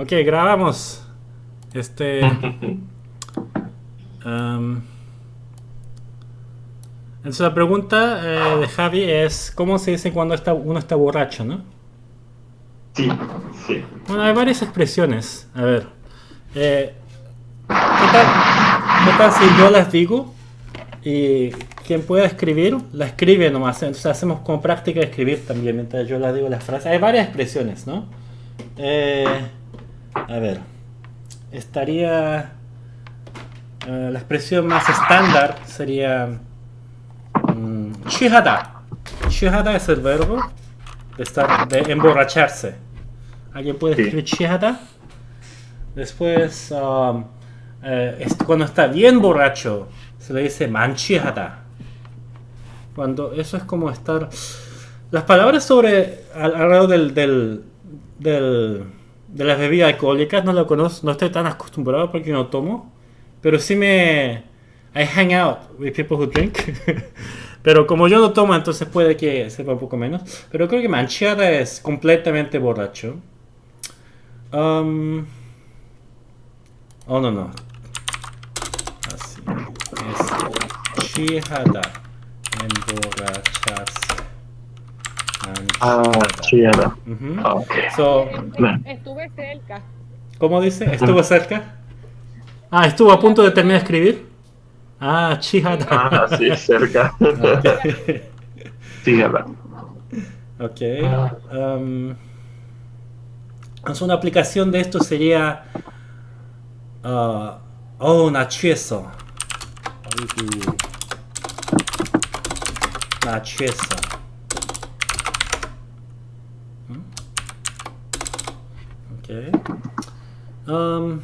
Ok, grabamos. Este. um, entonces la pregunta eh, de Javi es: ¿cómo se dice cuando está, uno está borracho, no? Sí, sí. Bueno, hay varias expresiones. A ver. Eh, ¿qué, tal, ¿Qué tal si yo las digo? Y quien pueda escribir, la escribe nomás. Entonces hacemos como práctica de escribir también mientras yo la digo las frases. Hay varias expresiones, ¿no? Eh, a ver. Estaría... eh, la expresión más estándar sería... mm, Shihada. Shihada es el verbo de, estar, de emborracharse. ¿Alguien puede Sí. escribir shihada? Después, um, eh, es- cuando está bien borracho, se le dice manchihada. Cuando eso es como estar. Las palabras sobre al- alrededor del, del, del- de las bebidas alcohólicas no lo conozco, no estoy tan acostumbrado porque no tomo, pero sí me I hang out with people who drink. pero como yo no tomo, entonces puede que sepa un poco menos. Pero creo que manchada es completamente borracho. Um, oh no no. Así es. Chihada. Emborracharse. Ah, Sierra. Uh -huh. okay. so, estuve cerca. ¿Cómo dice? ¿Estuvo cerca? Ah, estuvo a punto de terminar de escribir. Ah, Chihara. Ah, sí, cerca. Okay. Chihara. Ok. Um, una aplicación de esto sería. Uh, oh, un acceso. Un acceso. 음,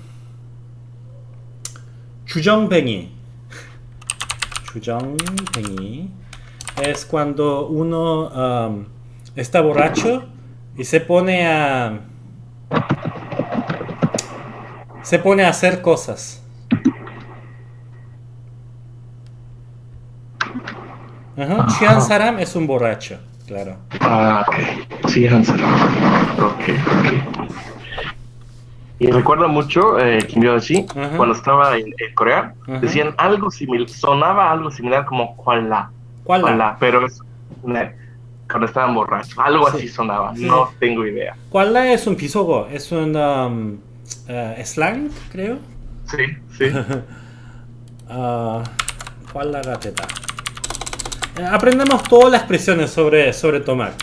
주정뱅이. 주정뱅이. Es cuando uno um, está borracho y se pone a. Se pone a hacer cosas. Ajá. 취한 사람 es un borracho, claro. Ah, ok. Chillada. Ok, ok. Y recuerdo mucho, eh, Kim Yo-shi, Ajá. cuando estaba en, en Corea, decían algo similar, sonaba algo similar como Kuala. Kuala, pero es cuando estaban borrachos. Algo Sí. así sonaba, Sí. no tengo idea. ¿Cuál la es un pisogo? Es un um, eh, slang, creo. Sí, sí. Ah, ¿Cuál la gateta? Eh, aprendemos todas las expresiones sobre, sobre tomar.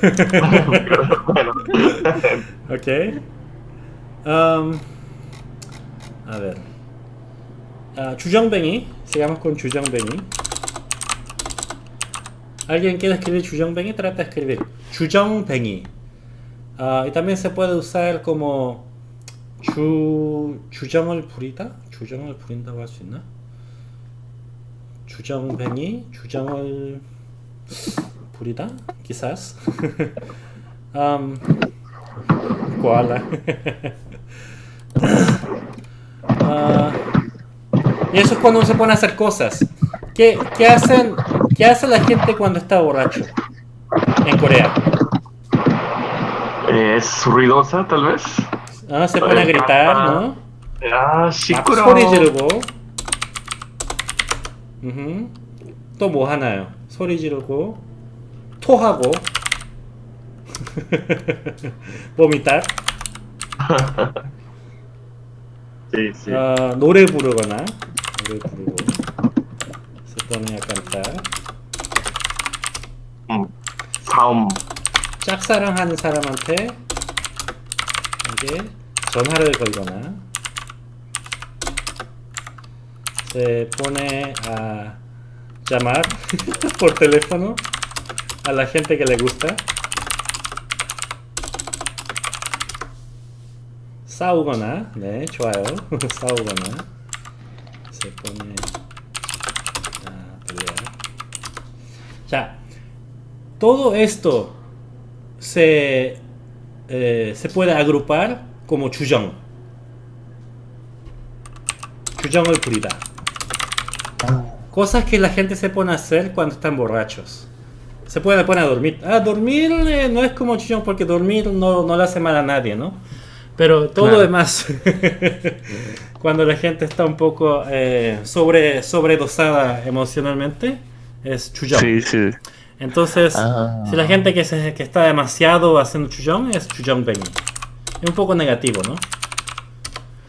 bueno. Ok. Um, a ver. Ah, 주정뱅이. Sigamos con 주정뱅이. ¿Alguien quiere escribir 주정뱅이? Trata de escribir. 주정뱅이. Ah, y también se puede usar como 주, 주정을 부리다? 주정을 부린다고 할 수 있나? 주정뱅이, 주정을 부리다? Quizás. um, koala. Ah, y eso es cuando uno se pone a hacer cosas. ¿Qué, qué hacen, ¿Qué hace la gente cuando está borracho? En Corea. Eh, ¿Es ruidosa, tal vez? Ah, se pone a gritar, ¿no? Ah, 막 시끄러. 소리 지르고. 음. 또뭐 하나요? 소리 지르고 토하고 vomitar. Sí. 아, 노래 부르거나 노래 부르고 pone a cantar. 음, 사음. 짝사랑하는 사람한테 이게 전화를 걸거나 se pone a llamar por teléfono a la gente que le gusta 싸우거나 네 좋아요 싸우거나 se pone a pelear 자 todo esto se, eh, se puede agrupar como 주정. 주정을 부리다. Cosas que la gente se pone a hacer cuando están borrachos. Se puede poner a dormir. Ah, dormir eh, no es como 주정 porque dormir no, no le hace mal a nadie, ¿no? Pero todo lo Claro. demás, cuando la gente está un poco eh, sobre, sobredosada emocionalmente, es chullón. Sí, sí. Entonces, Ah. si la gente que, se, que está demasiado haciendo chullón, es chullón 뱅이. Es un poco negativo, ¿no?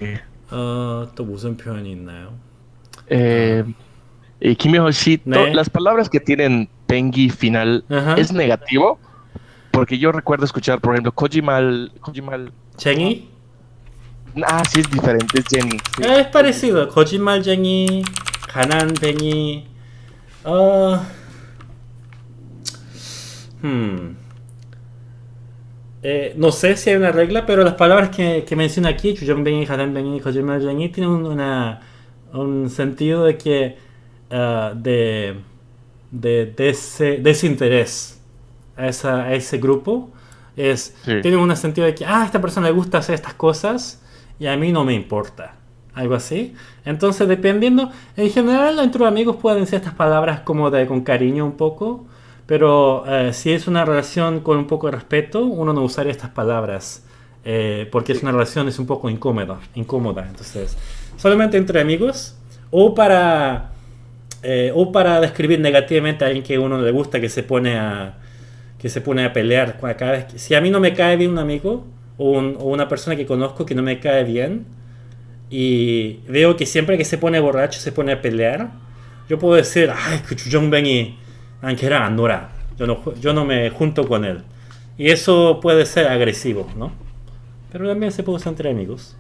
예. 어, 또 무슨 표현이 있나요? Eh, y Kim Yo sí, to- Ne. las palabras que tienen Tengi final Ajá. es negativo. Porque yo recuerdo escuchar, por ejemplo, Kojimal. Kojimal. ¿Jenny? Ah, sí, es diferente, es Jenny. Sí. Ah, es parecido. Kojima Jenny, Hanan Jenny. Uh... Eh, no sé si hay una regla, pero las palabras que, que menciona aquí, Chujon Bengi, Hanan Bengi, Kojima Jenny, tienen un sentido de que. Ah, de, de, a, esa, a ese grupo. Es, Sí. Tienen un sentido de que, ah, a esta persona le gusta hacer estas cosas y a mí no me importa. Algo así. Entonces, dependiendo, en general, entre amigos pueden decir estas palabras como de con cariño un poco, pero eh, si es una relación con un poco de respeto, uno no usaría estas palabras eh, porque es una relación es un poco incómoda, incómoda. Entonces, solamente entre amigos o para eh, o para describir negativamente a alguien que uno le gusta que se pone a que se pone a pelear cada vez que, si a mí no me cae bien un amigo o, un, o, una persona que conozco que no me cae bien y veo que siempre que se pone borracho se pone a pelear, yo puedo decir, ay, que Bengi, Andorra, yo no, yo no me junto con él. Y eso puede ser agresivo, ¿no? Pero también se puede usar entre amigos.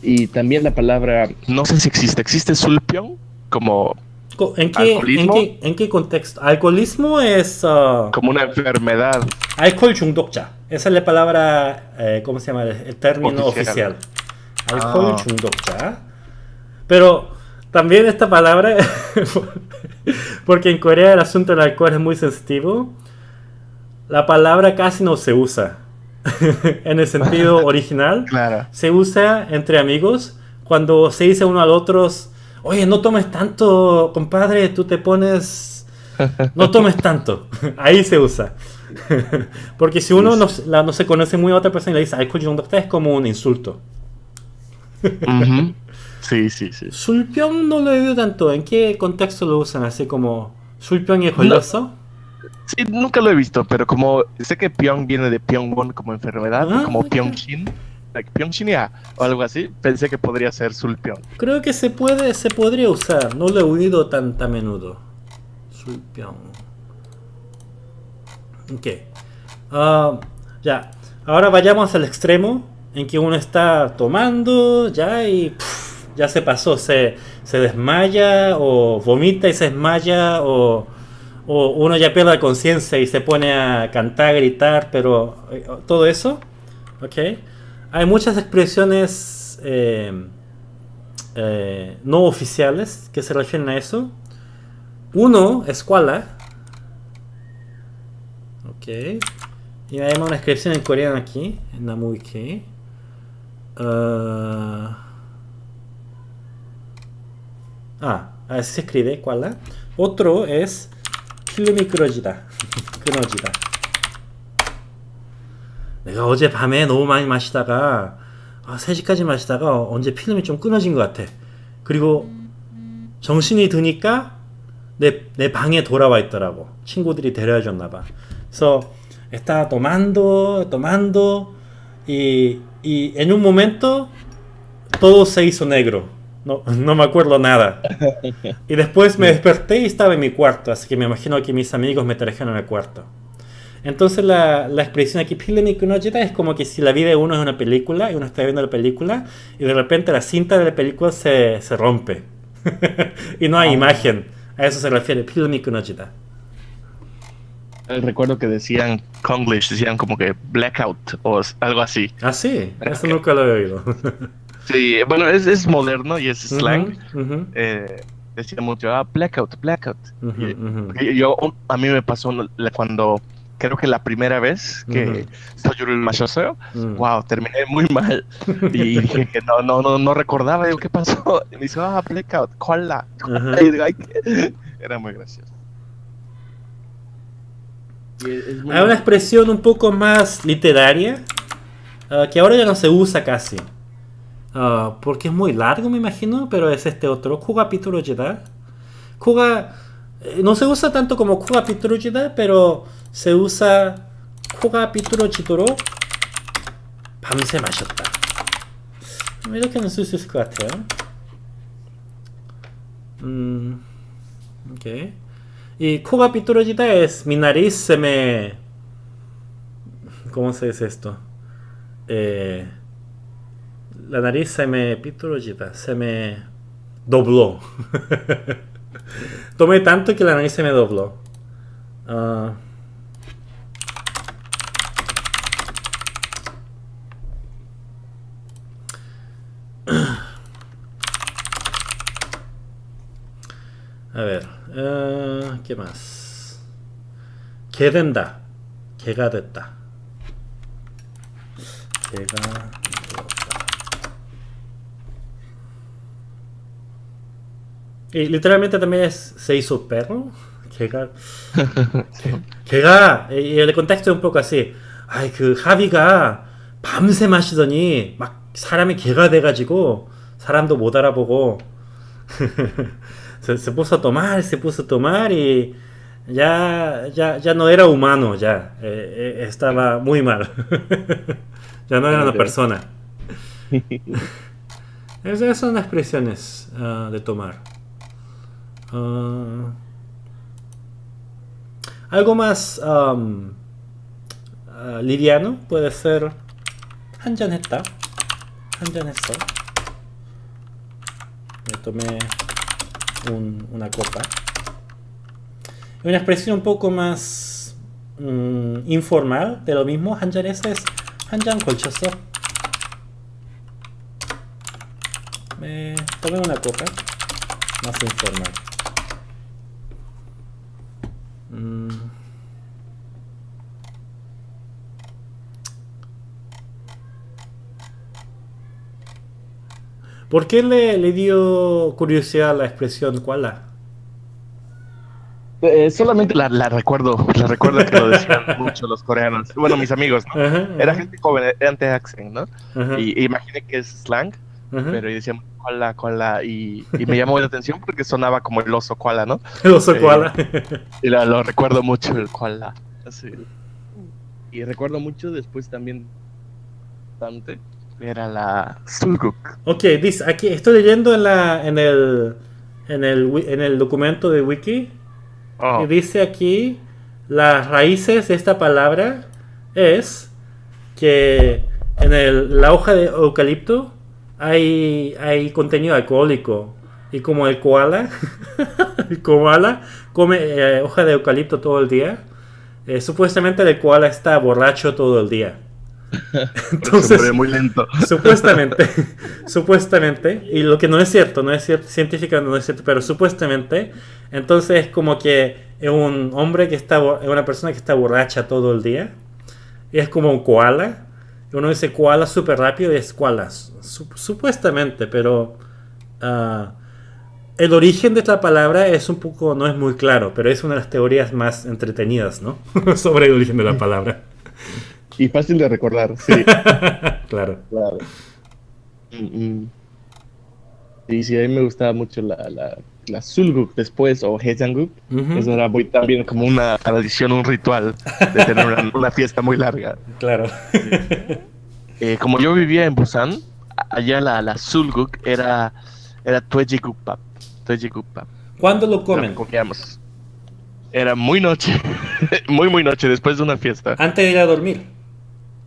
Y también la palabra, no sé si existe, ¿existe sulpión? Como ¿En qué, en, ¿Alcoholismo? qué, ¿En qué contexto? Alcoholismo es uh, como una enfermedad. alcohol 중독자. Esa es la palabra, eh, ¿cómo se llama? El, el término Oficial. oficial. Alcohol Ah. 중독자. Pero también esta palabra, porque en Corea el asunto del alcohol es muy sensitivo, la palabra casi no se usa en el sentido original. Claro. Se usa entre amigos cuando se dice uno al otro, oye, no tomes tanto, compadre, tú te pones... No tomes tanto. Ahí se usa. Porque si uno no, se conoce muy a otra persona y le dice, ay, coño, es como un insulto. Sí, sí, sí. Sulpión no lo he visto tanto. ¿En qué contexto lo usan? Así como Sulpión y Joloso. Sí, nunca lo he visto, pero como sé que Pyong viene de Pyongyang como enfermedad, ah, como okay. Pyongshin like o algo así, pensé que podría ser Sulpion. Creo que se puede, se podría usar. No lo he oído tan a menudo. 술병. Ok. Ah, ya. Ahora vayamos al extremo en que uno está tomando ya y pff, ya se pasó. Se, se desmaya o vomita y se desmaya o, o uno ya pierde la conciencia y se pone a cantar, gritar, pero eh, todo eso. Ok. Hay muchas expresiones eh, eh, no oficiales que se refieren a eso. Uno, escuela. Ok. Y hay una inscripción en coreano aquí, en Namuike. Ah, ah, así se escribe, ¿cuál? Otro es 필 내가 어제 밤에 너무 많이 마시다가 아, 3시까지 마시다가 언제 필름이 좀 끊어진 것 같아. 그리고 정신이 드니까 내, 내 방에 돌아와 있더라고. 친구들이 데려다 줬나 봐. 그래서 estaba tomando, tomando y, y en un momento todo se hizo negro. No, no me acuerdo nada. Y después me desperté y estaba en mi cuarto, así que me imagino que mis amigos me trajeron al cuarto. Entonces la, la expresión aquí Pilemic es como que si la vida de uno es una película y uno está viendo la película y de repente la cinta de la película se, se rompe y no hay ah, imagen. A eso se refiere Pilemic eh, Recuerdo que decían Konglish, decían como que blackout o algo así. Ah, sí, eso nunca lo he oído. sí, bueno, es, es, moderno y es slang. Uh eh, -huh, decía mucho, ah, blackout, blackout. Yo, a mí me pasó cuando creo que la primera vez que Ujú. soy el machoseo, Mm. wow, terminé muy mal. Y dije que no, no, no, no recordaba, digo, ¿qué pasó? Y me dice, ah, blackout, ¿cuál la? Ajá. Y digo, "Ay, ¿qué?". Era muy gracioso. Muy- Hay una expresión un poco más literaria ah, que ahora ya no se usa casi. Ah, porque es muy largo, me imagino, pero es este otro, Kuga Pituro Jida. Kuga eh, no se usa tanto como Kuga Pituro Jida, pero se usa Kuga Pituro Chitoro 밤새 마셨다. 이렇게는 쓸 수 있을 것 같아요. 음, 오케이. Y coga pitologita es mi nariz se me. ¿Cómo se dice esto? Eh, la nariz se me. Pitologita, se me dobló. Tomé tanto que la nariz se me dobló. Uh... A ver, uh, ¿qué más? ¿Qué denda? ¿Qué gadeta? ¿Qué gadeta? Y literalmente también es se hizo perro. 개가 걔가 이- 이 contexto es un poco así. 아이 그 하비가 밤새 마시더니 막 사람이 개가 돼가지고 사람도 못 알아보고 se, se puso a tomar, se puso a tomar y ya, ya, ya no era humano, ya eh, eh, estaba muy mal. ya no era una persona. Esas son las expresiones ah, de tomar. Ah, algo más am, ah, liviano puede ser 한잔했다. 한잔했어. Me tomé un- una copa. Y Una expresión un poco más mm, informal de lo mismo, 한잔했어 es 한잔 걸쳤어. Me tomé una copa. Más informal. Mm. ¿Por qué le, le dio curiosidad la expresión koala? Eh, solamente la, la recuerdo, la recuerdo que lo decían mucho los coreanos. Bueno, mis amigos, ¿no? Ajá, Era gente joven, era antes accent, ¿no? ajá, Y, y imaginé que es slang, pero y decían koala, koala, y, y me llamó la atención porque sonaba como el oso koala, ¿no? El oso Eh, koala. Y la- lo recuerdo mucho, el koala. así. Y recuerdo mucho después también, bastante, era la sulguk. ok, dice, aquí estoy leyendo en, la, en, el, en, el, en el documento de Wiki Oh, y dice aquí las raíces de esta palabra es que en el- la hoja de eucalipto hay, hay contenido alcohólico y como el koala, el koala come eh, hoja de eucalipto todo el día, eh, supuestamente el koala está borracho todo el día. Entonces, muy lento. Supuestamente, supuestamente, y lo que no es cierto, no es cierto, científicamente no es cierto, pero supuestamente, entonces es como que es un hombre que está, es una persona que está borracha todo el día, y es como un koala, uno dice koala súper rápido y es koala, su- supuestamente, pero ah, el origen de esta palabra es un poco, no es muy claro, pero es una de las teorías más entretenidas, ¿no? Sobre el origen de la palabra, Y fácil de recordar, sí. claro. Claro. Mm, mm. Sí, sí, a mí me gustaba mucho la, la, la Sulguk después, o Hejanguk. Ujú, Eso era muy, también como una tradición, un ritual de tener una, una fiesta muy larga. Claro. Eh, como yo vivía en Busan, allá la, la Sulguk era, era Tuejigukpap. Tuejigukpap. ¿Cuándo lo comen? comíamos. Era muy noche, muy, muy noche, después de una fiesta. Antes de ir a dormir.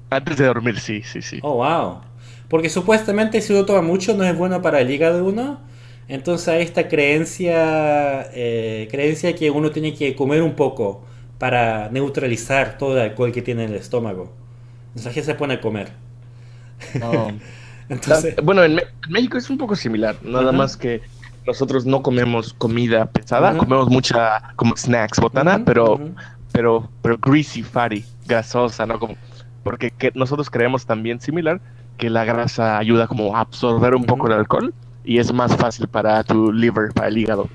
Antes de dormir, sí, sí, sí. Oh, wow. Porque supuestamente si uno toma mucho no es bueno para el hígado de uno. Entonces hay esta creencia, eh, creencia que uno tiene que comer un poco para neutralizar todo el alcohol que tiene en el estómago. Entonces la gente se pone a comer. No. Entonces, Ah, Bueno, en, México es un poco similar, nada Ajá. más que nosotros no comemos comida pesada, Ujú. comemos mucha como snacks, botana, Ujú, pero, ujú. pero, pero greasy, fatty, grasosa, ¿no? Como, porque que nosotros creemos también similar que la grasa ayuda como a absorber un poco el alcohol y es más fácil para tu liver, para el hígado.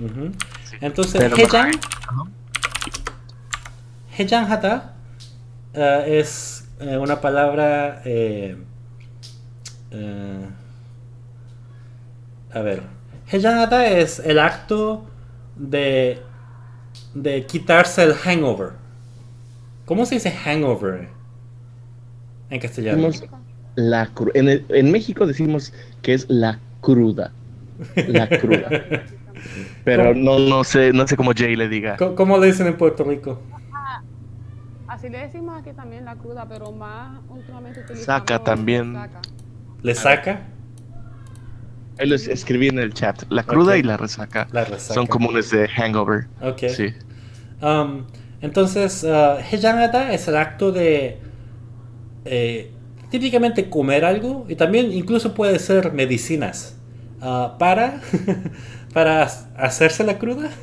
Entonces, Pero, Hejang, Hata eh, es eh, una palabra... Eh, a ver, Hejang Hata es el acto de, de quitarse el hangover. ¿Cómo se dice hangover en castellano? La cru- en, el- en México decimos que es la cruda. La cruda. Pero no, no sé, no sé cómo Jay le diga. ¿Cómo, cómo le dicen en Puerto Rico? Así le decimos aquí también la cruda, pero más últimamente utilizamos Saca también. saca. ¿Le saca? Ahí les escribí en el chat. La cruda Ok. y la resaca, La resaca. son comunes de hangover. Ok. Sí. Um, entonces, uh, es el acto de eh, típicamente comer algo y también incluso puede ser medicinas uh, para, para hacerse la cruda.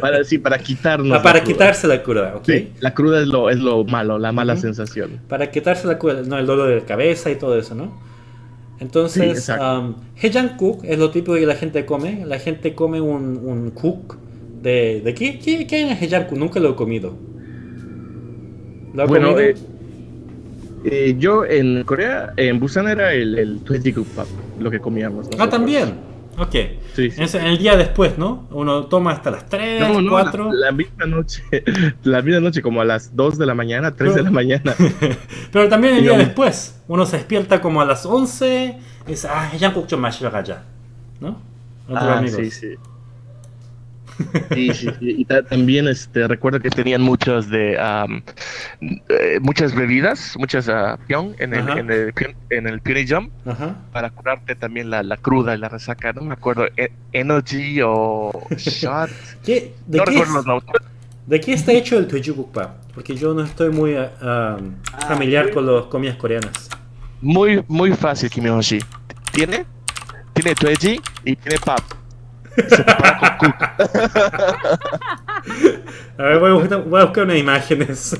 Para, sí, para quitarnos. Ah, la para cruda. quitarse la cruda, ¿ok? Sí, la cruda es lo, es lo malo, la mala sensación. Para quitarse la cruda, no, el dolor de cabeza y todo eso, ¿no? Sí, Entonces, exacto. um, Hejankuk es lo típico que la gente come. La gente come un, un cook de... ¿De qué? ¿Qué, qué hay en Hejankuk? Nunca lo he comido. ¿Lo ha Bueno, comido? eh, eh, yo en Corea, en Busan era el, el Pap, lo que comíamos. ¿no? Ah, también. Ok. Sí, sí. Es el día después, ¿no? Uno toma hasta las 3, no, no, 4. La, la, misma noche, la misma noche, como a las 2 de la mañana, 3 Pero, de la mañana. Pero también el día después. Uno se despierta como a las 11. Es, ah, ya un poco más allá. ¿No? Otros ah, amigos. Sí, sí. Sí, sí, sí. Y ta- también este, recuerdo que tenían muchos de eh, muchas bebidas, muchas uh, en el, en el, en el Ajá. para curarte también la, la cruda y la resaca. No me acuerdo, e- Energy o Shot. ¿Qué- de, no qué recuerdo es- los. ¿De qué está hecho el Twejugukpa? Porque yo no estoy muy ah, familiar con las comidas coreanas. Muy, muy fácil, Kim Yoshi. Tiene, tiene Tweji y tiene pap. A ver, voy a buscar, unas imágenes.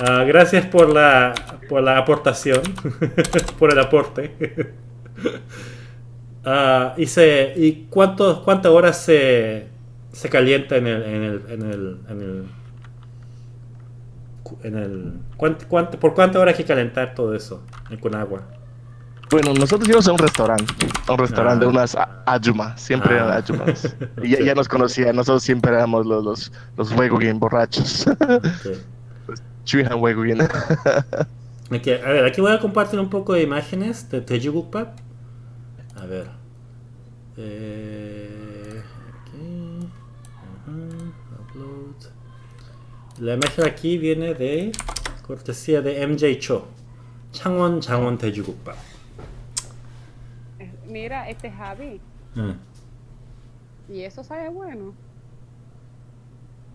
Ah, gracias por la, por la aportación, por el aporte. Ah, y se, ¿y cuántos, cuántas horas se, se calienta en el, en el, en el, en el, en el cuánto- cuánto- ¿Por cuántas horas hay que calentar todo eso con agua? Bueno, nosotros íbamos a un restaurante, a un restaurante Ah. de unas a- ayuma, siempre eran Ah. ayumas. Y ya, ya nos conocían, nosotros siempre éramos los, los, los borrachos. Ok. Chuihan a ver, aquí voy a compartir un poco de imágenes de Tejugukpa. A ver. Eh, aquí. Ajá, upload. La imagen aquí viene de cortesía de MJ Cho. Changwon Changwon Tejugukpa. Eh, Mira, este Javi. Ah. Y eso sabe bueno.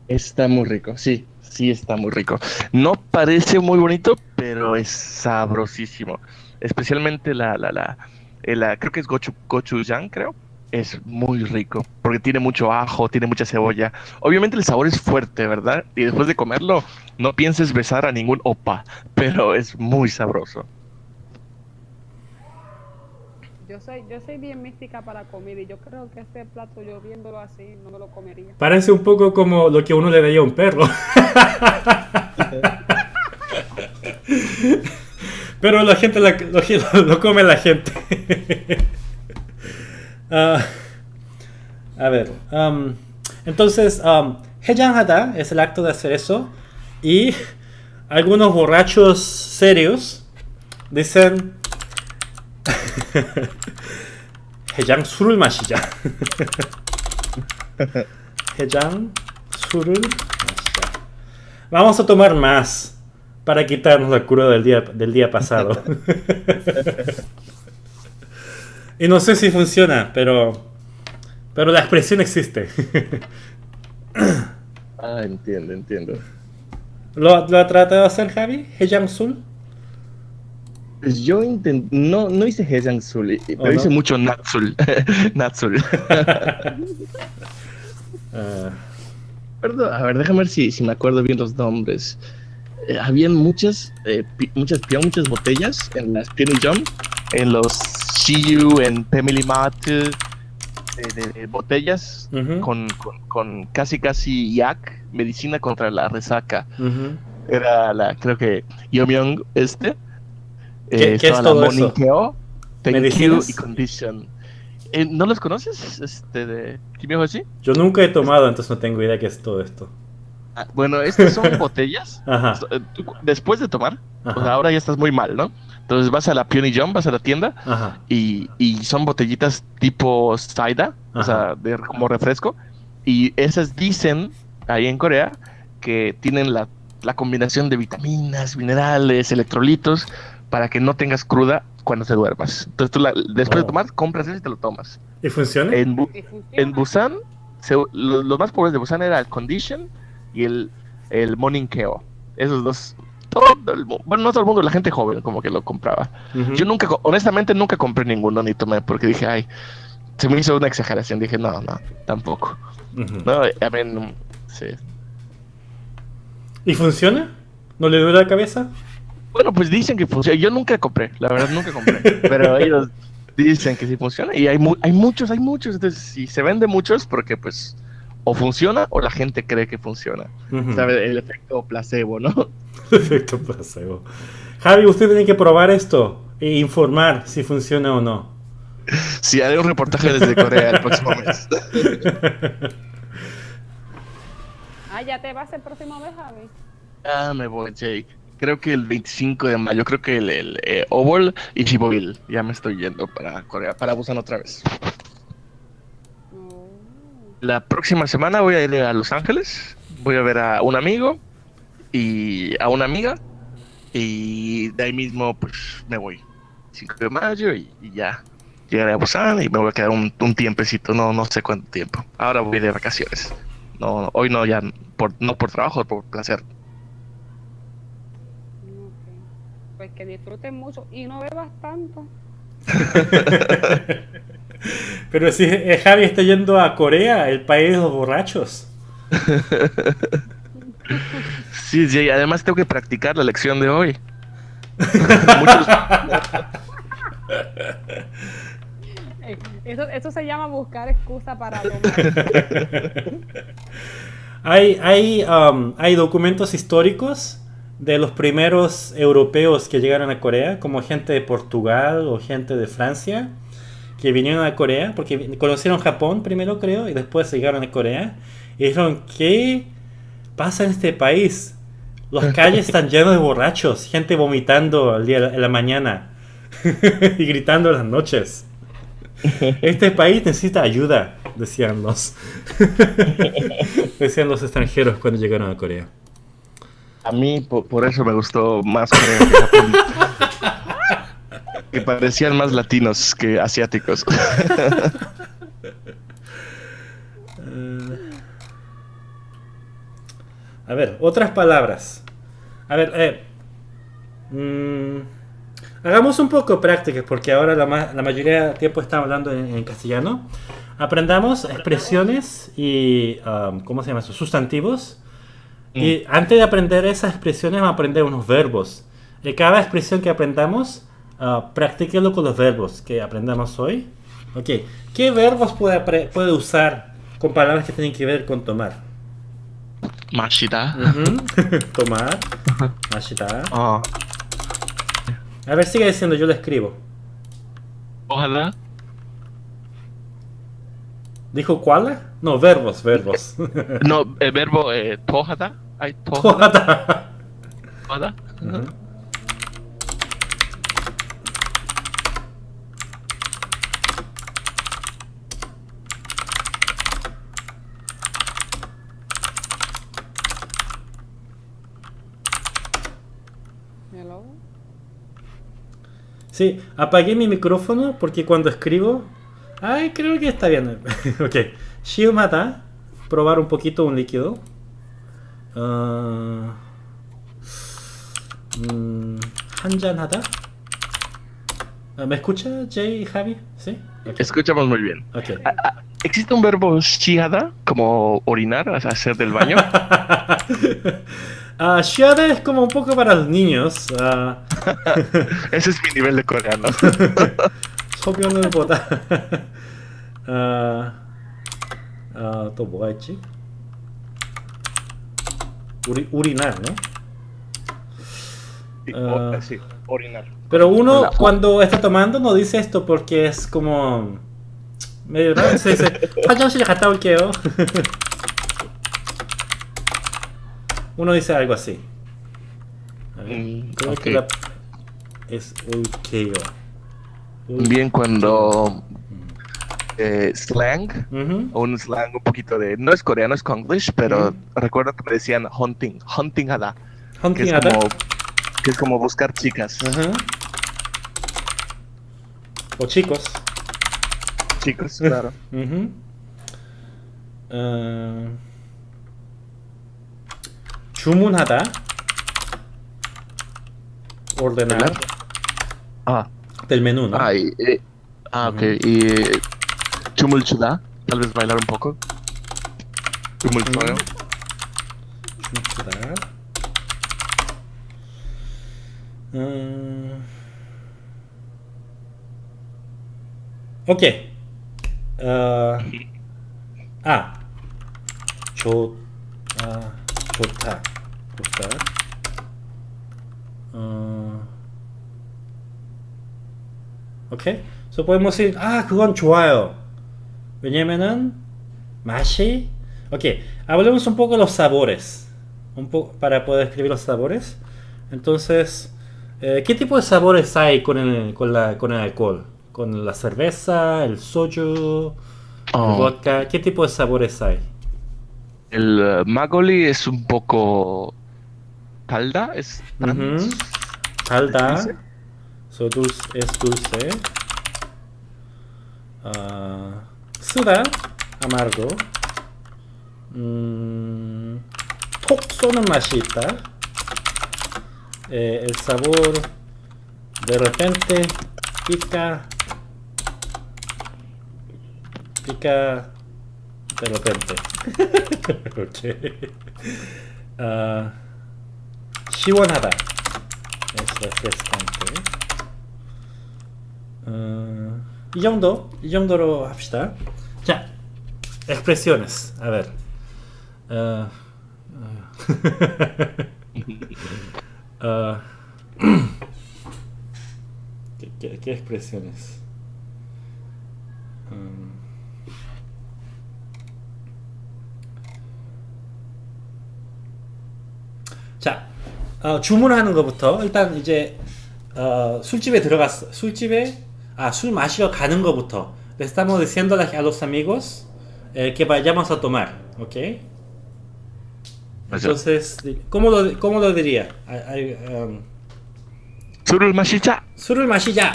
Está muy rico, sí, sí está muy rico. No parece muy bonito, pero es sabrosísimo. Especialmente la, la, la, eh, la- creo que es gochu, gochujang, creo. Es muy rico, porque tiene mucho ajo, tiene mucha cebolla. Obviamente el sabor es fuerte, ¿verdad? Y después de comerlo, no pienses besar a ningún opa, pero es muy sabroso. Yo soy, yo soy bien mística para comer y yo creo que este plato yo viéndolo así no me lo comería. Parece un poco como lo que uno le daría a un perro. Pero la gente la- lo, lo come la gente. Ah, a ver. um, entonces, um, Hejanhada es el acto de hacer eso. Y algunos borrachos serios dicen. 해장 술을 마시자. 해장 술을 마시자. Vamos a tomar más para quitarnos la cura del día, del día pasado. y no sé si funciona, pero, pero la expresión existe. Ah, entiendo, entiendo. ¿Lo, ¿Lo ha tratado de hacer Javi? ¿Hejang Sul? Pues yo intent- no, no hice Hejang Sul, y- pero ¿Oh, no? hice mucho Natsul. Natsul. Ah, Perdón, a ver, déjame ver si, si me acuerdo bien los nombres. Eh, habían muchas, eh, pi- muchas, muchas botellas en las Penny Jump, en los Shiyu, en Family Mart, eh, de, de botellas con, con, con casi casi yak, medicina contra la resaca. Era la, creo que Yomyong este. ¿Qué- Eh, qué es todo eso? Keo, Thank ¿Medicinas? You y Condition. Eh, ¿No los conoces? Este, de Kimi Hoshi? Yo nunca he tomado, entonces no tengo idea qué es todo esto. Ah, bueno, estas son botellas. Ajá. Eh, Después de tomar, Ajá. pues ahora ya estás muy mal, ¿no? Entonces vas a la Peony John, vas a la tienda Ajá. y, y son botellitas tipo Saida, o sea, de, como refresco. Y esas dicen ahí en Corea que tienen la, la combinación de vitaminas, minerales, electrolitos para que no tengas cruda cuando te duermas. Entonces tú la- después Oh. de tomar, compras eso y te lo tomas. ¿Y funciona? En, Bu- Y funciona. en Busan, se- lo- los, más pobres de Busan era el Condition y el, el Morning Keo. Esos dos. Todo el bueno, no todo el mundo, la gente joven como que lo compraba. Yo nunca, honestamente, nunca compré ninguno ni tomé porque dije, ay, se me hizo una exageración. Dije, no, no, tampoco. No, I mean, sí. ¿Y funciona? ¿No le duele la cabeza? Bueno, pues dicen que funciona. Yo nunca compré, la verdad nunca compré. pero ellos dicen que sí funciona. Y hay, mu- hay muchos, hay muchos. Entonces, si se vende muchos, porque pues o funciona o la gente cree que funciona. ¿Sabe? El efecto placebo, ¿no? Efecto placebo. Javi, usted tiene que probar esto e informar si funciona o no. Sí, haré un reportaje desde Corea el próximo mes. Ah, ya te vas el próximo mes, Javi. ah, me voy, Jake. Creo que el 25 de mayo, creo que el, el eh, Obol y Chiboil. Ya me estoy yendo para Corea, para Busan otra vez. La próxima semana voy a ir a Los Ángeles. Voy a ver a un amigo y a una amiga. Y de ahí mismo, pues me voy. 5 de mayo y, ya. Llegaré a Busan y me voy a quedar un, un tiempecito, no, no sé cuánto tiempo. Ahora voy de vacaciones. No, no, hoy no, ya, no por trabajo, por placer. Ok. Pues que disfruten mucho y no bebas tanto. Pero si eh, Javi está yendo a Corea, el país de los borrachos. Sí, sí, además tengo que practicar la lección de hoy. Muchos- Eso, eso se llama buscar excusa para tomar. Hay, hay, um, hay documentos históricos de los primeros europeos que llegaron a Corea, como gente de Portugal o gente de Francia, que vinieron a Corea, porque conocieron Japón primero, creo, y después llegaron a Corea, y dijeron, ¿qué pasa en este país? Las calles están llenas de borrachos, gente vomitando al día, en la mañana y gritando en las noches. Este país necesita ayuda, decían los, decían los extranjeros cuando llegaron a Corea. A mí po- por, eso me gustó más Corea que Japón. que parecían más latinos que asiáticos. A ver, otras palabras. A ver, eh, mm, hagamos un poco prácticas porque ahora la, ma- la mayoría del tiempo estamos hablando en, en castellano. Aprendamos expresiones y, um, ¿cómo se llama eso? Sustantivos. Y antes de aprender esas expresiones, vamos a aprender unos verbos. De cada expresión que aprendamos, ah, practíquelo con los verbos que aprendamos hoy. Ok, ¿qué verbos puede, puede usar con palabras que tienen que ver con tomar? Mashita. Ujú. tomar. Mashita. Ah, A ver, sigue diciendo, yo lo escribo. ojalá. ¿Dijo cuál? No, verbos, verbos. No, el verbo eh, tohada. Ay, tohada. tohada. Ujú. Hello. Sí, apagué mi micrófono porque cuando escribo. Ay, creo que está bien. ok. Shiumata. Probar un poquito un líquido. Ah, mm, 한잔하다. Ah, ¿Me escucha, Jay y Javi? ¿Sí? Ok. Escuchamos muy bien. Ok. Ah, ah, ¿Existe un verbo shihada como orinar, o sea, hacer del baño? Ah, shiada es como un poco para los niños. Ah, Ese es mi nivel de coreano. 소변을 보다. 아, 아, 또 뭐가 있지? Urinar, ¿no? Sí, uh, sí, orinar. Pero uno Hola. cuando está tomando no dice esto porque es como... Medio raro, se dice... uno dice algo así. A ver, mm, creo okay. que la... es Ukeo. Bien, cuando eh, slang, Ujú. un slang un poquito de, no es coreano, es konglish, pero Mm. recuerdo que me decían hunting, hunting hada, que es 헌팅하다. como, que es como buscar chicas, Ajá. O chicos. chicos, claro. Ujú. 어, 주문하다. ordenar ¿Verdad? Ah, del menú, ¿no? ah, y, eh, ah, ok, y tumultuar, talvez bailar um pouco. Tumultuar. Tumultuar. Hum... Ok. Uh... 아, 좋, 아, 좋다, 좋다. 어, 오케이. So podemos decir, 아, 그건 좋아요. 왜냐면은 맛이, ok, hablemos un poco de los sabores, un poco para poder escribir los sabores. Entonces, eh, ¿qué tipo de sabores hay con el, con la, con el alcohol? ¿Con la cerveza, el soju, el Oh, vodka? ¿Qué tipo de sabores hay? el eh, magoli es un poco calda, es Ujú. trans- Calda, ¿Dulce? so dulce, es dulce. Ah, 쓰다, amargo. Mm, 톡 쏘는 맛이 있다. Eh, el sabor de repente pica, pica de repente. ok. Ah, 시원하다. 어, 이 정도, 이 정도로 합시다. 자, expresiones. A ver. 어, 어, 어, ¿qué, qué, qué expresiones? 음, 자, 어, 주문하는 것부터 일단 이제 어, 술집에 들어갔어. 술집에 아, 술 마시러 가는 것부터. Le estamos diciendo a los amigos eh, que vayamos a tomar, ¿ok? 맞아. Entonces, ¿cómo lo, cómo lo diría? 아, 아, 음, 술을 마시자. 술을 마시자.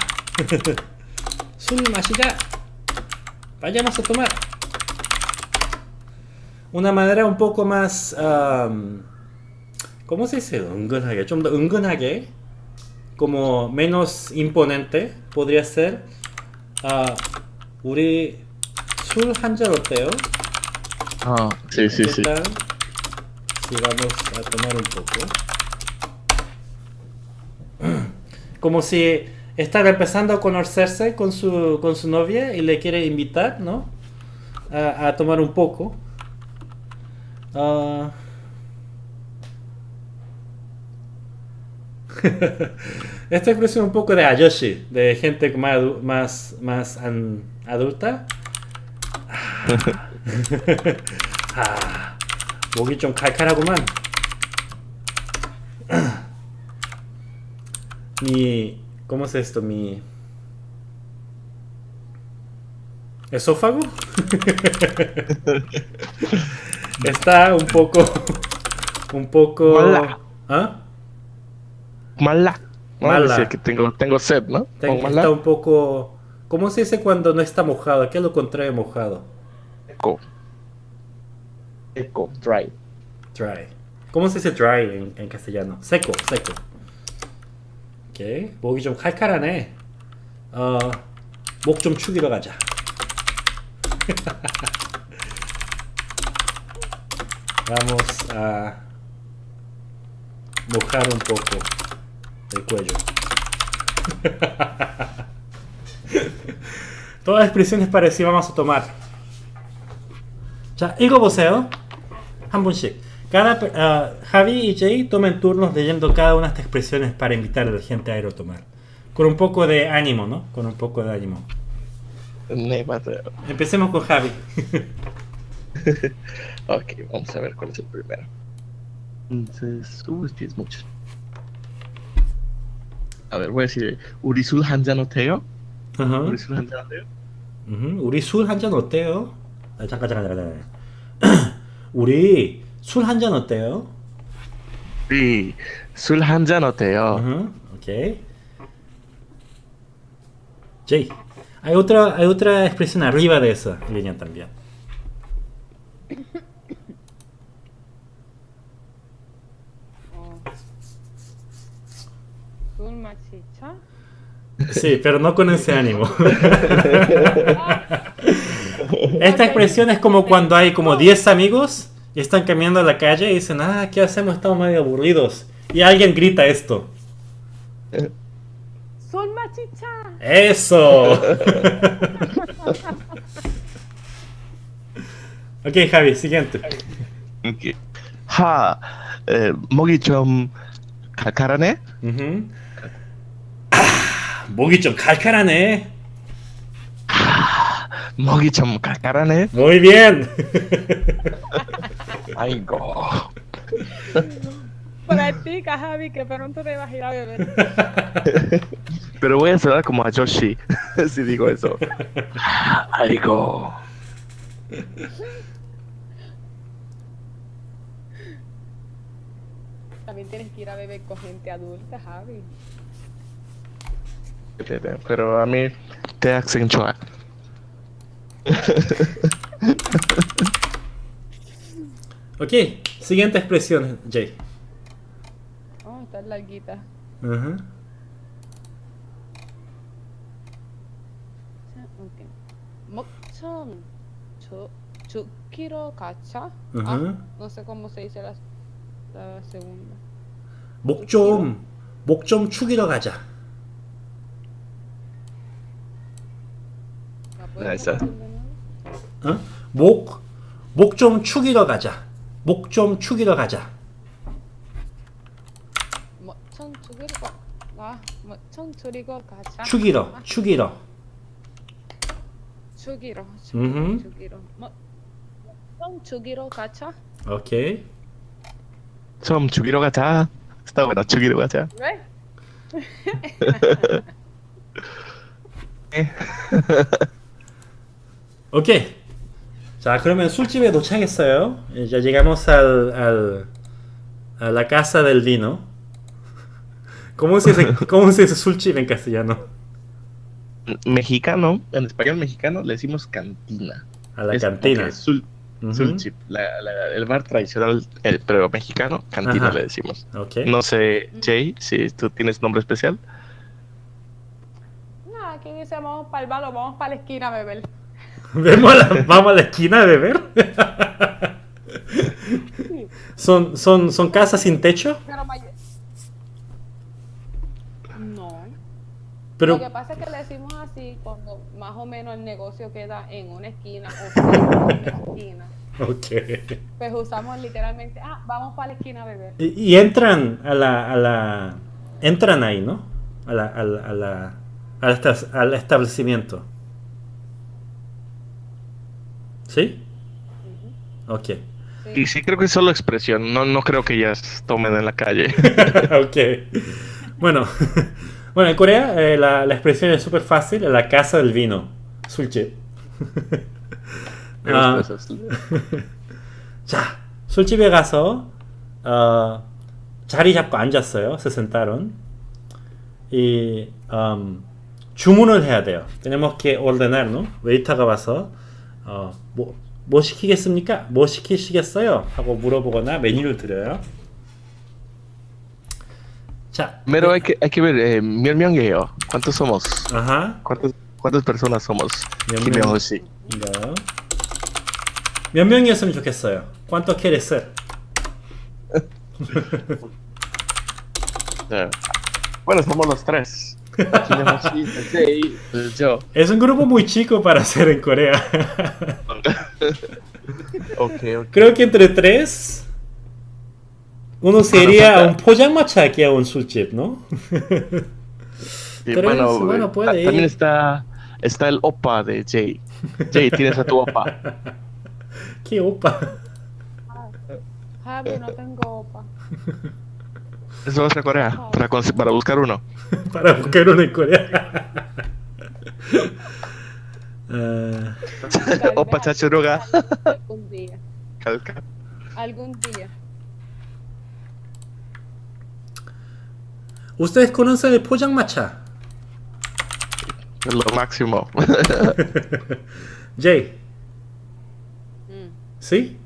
술 마시자. Vayamos a tomar. Una manera un poco más, um, ¿cómo se dice? 은근하게, 좀 더 은근하게, como menos imponente, podría ser, 아, 우리 술 한 잔 어때요? Ah, sí, sí, ¿Qué sí. tal si vamos a tomar un poco? Como si están empezando a conocerse con su, con su novia y le quiere invitar, ¿no? A, a tomar un poco. Ah. Esta expresión un poco de ayoshi, de gente más, adu- más, más an- adulta. 아, 목이 좀 칼칼하구만. Mi, ¿cómo es esto? Mi esófago está un poco, un poco. Mala. ¿Ah? Mala. No, Mala. decía que tengo, tengo sed, ¿no? Te- Con mala. Está un poco. ¿Cómo se dice cuando no está mojado? ¿Qué es lo contrario de mojado? Eco. Eco, dry. Dry. ¿Cómo se dice dry en, en castellano? Seco, seco. 오케이. 목이 좀 칼칼하네. 어, 목 좀 축이러 가자. Vamos a mojar un poco el cuello. Todas las expresiones parecidas vamos a tomar. 자, 읽어보세요. 한 분씩. Cada, pe- ah, Javi y Jay tomen turnos leyendo cada una de estas expresiones para invitar a la gente a ir a tomar. Con un poco de ánimo, ¿no? Con un poco de ánimo. Ne Mateo. Empecemos con Javi. Ok, vamos a ver cuál es el primero. Entonces, uh, es que es mucho. A ver, voy a decir Urisul Ajá. Urisul Hanjanoteo. 음, 우리 술 한 잔 어때요? 아, 잠깐 잠깐 잠깐. 잠깐. 우리 술 한 잔 어때요? Sí, Sul Hanjanoteo. Ajá, ok. Jay, hay otra, hay otra expresión arriba de esa línea también. Sí, pero no con ese ánimo. Esta expresión es como cuando hay como 10 amigos y están caminando a la calle y dicen, ah, ¿qué hacemos? Estamos medio aburridos. Y alguien grita esto. Son machicha. Eso. ok, Javi, siguiente. Ok. Ha, eh, mogichom kakarane. Uh. 목이 좀 칼칼하네. 목이 좀 칼칼하네? Muy bien. 아이고. Practica, Javi, que pronto te vas a ir a beber. Pero voy a sonar como a Joshi si digo eso. 아이고. También tienes que ir a beber con gente adulta, Javi. Pero a mí te acentúa. ok, siguiente expresión, Jay. Oh, está larguita. Ajá. 자, ok. 먹천 주, 죽기로 가자. Ujú. Ah, no sé cómo se dice la, la segunda. 목 좀, 목좀 축이러 가자. 알았어. 목, 목 좀 축이러 가자. 목 좀 축이러 가자. 목좀 축이러 와, 목좀 축이러 가자. 축이러, 아. 축이러. 축이러, 축이러. 목좀 축이러 가자. 오케이. 좀 죽이러 가자. 스타워 나 죽이러 가자. 왜? 네? Ok. 자, 그러면 술집에 dochag했어요. Ya llegamos al, al, a la casa del vino. ¿Cómo se dice, cómo se dice 술집 en castellano? Mexicano, en español mexicano le decimos cantina. A la Es cantina. porque Sul, Ujú. Sulchip, la- la- el bar tradicional, el, pero mexicano, cantina Ajá. le decimos. Ok. No sé, Jay, si tú tienes nombre especial. No, aquí dice vamos para el bar o vamos para la esquina a beber. ¿Vemos a la- ¿Vamos a la esquina a beber? ¿Son, son, ¿Son casas sin techo? Pero No. Pero, Lo que pasa es que le decimos así cuando más o menos el negocio queda en una esquina o de una esquina. ok. Pues usamos literalmente, ah, vamos para la esquina a beber. Y, y entran a la, a la... Entran ahí, ¿no? A la, a la, a la- al, esta- al establecimiento. ¿Sí? Ok. Sí. Y sí creo que es solo expresión, no, no creo que ellas tomen en la calle. ok. Bueno, bueno en Corea eh, la, la expresión es súper fácil, en la casa del vino. 술집. 아, Cosas. 자, 술집에 가서 어, 자리 잡고 앉았어요. se sentaron. Y um, 주문을 해야 돼요. tenemos que ordenar, ¿no? 웨이터가 와서 어, 뭐, 뭐 시키겠습니까? 뭐 시키시겠어요? 하고 물어보거나 메뉴를 드려요. 자, Primero hay que, hay que ver, eh, 몇 명이에요? ¿Cuántos somos? ajá. ¿Cuántas, cuántas personas somos? 씨. 이거 몇 명이었으면 좋겠어요. ¿Cuánto quieres ser? 네. Bueno, somos los tres. Pues, es un grupo muy chico para hacer en Corea. okay. Creo que entre tres, uno sería ah, un pollamacha que a un sushi, ¿no? Bueno, puede También ir. está, está el opa de Jay. Jay, tienes a tu opa. ¿Qué opa? Ah, Javi, no tengo opa eso vas a Corea para, buscar uno. para buscar uno en Corea. Ah. Uh, Opa chachuruga. Algún día. Calca. Algún día. ¿Ustedes conocen el Poyang Macha? Lo máximo. Jay. Mm. ¿Sí?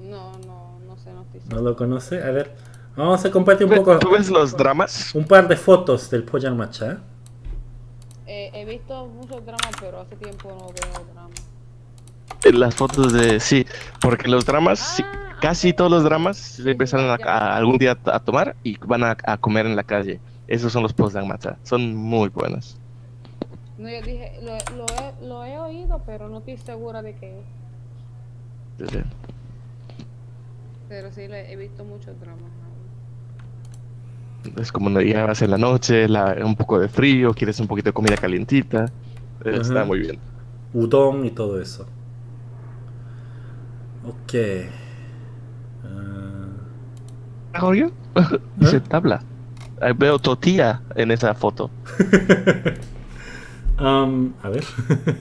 No, no, no sé, ¿No lo conoce? A ver. Vamos a compartir un poco. ¿Tú ves los dramas? Un par de fotos del Poyan Macha. Eh, he visto muchos dramas, pero hace tiempo no veo dramas. Eh, las fotos de. Sí, porque los dramas, ah, casi todos los dramas se empezaron a, algún día a tomar y van a, comer en la calle. Esos son los Poyan Macha. Son muy buenos. No, yo dije, lo, lo, he, lo he oído, pero no estoy segura de qué Pero sí, he visto muchos dramas es como ya va a ser la noche, la, un poco de frío, quieres un poquito de comida calientita. Está muy bien. Udon y todo eso. Ok. Uh... Dice ¿Eh? tabla. Ahí veo tortilla en esa foto. um, a ver.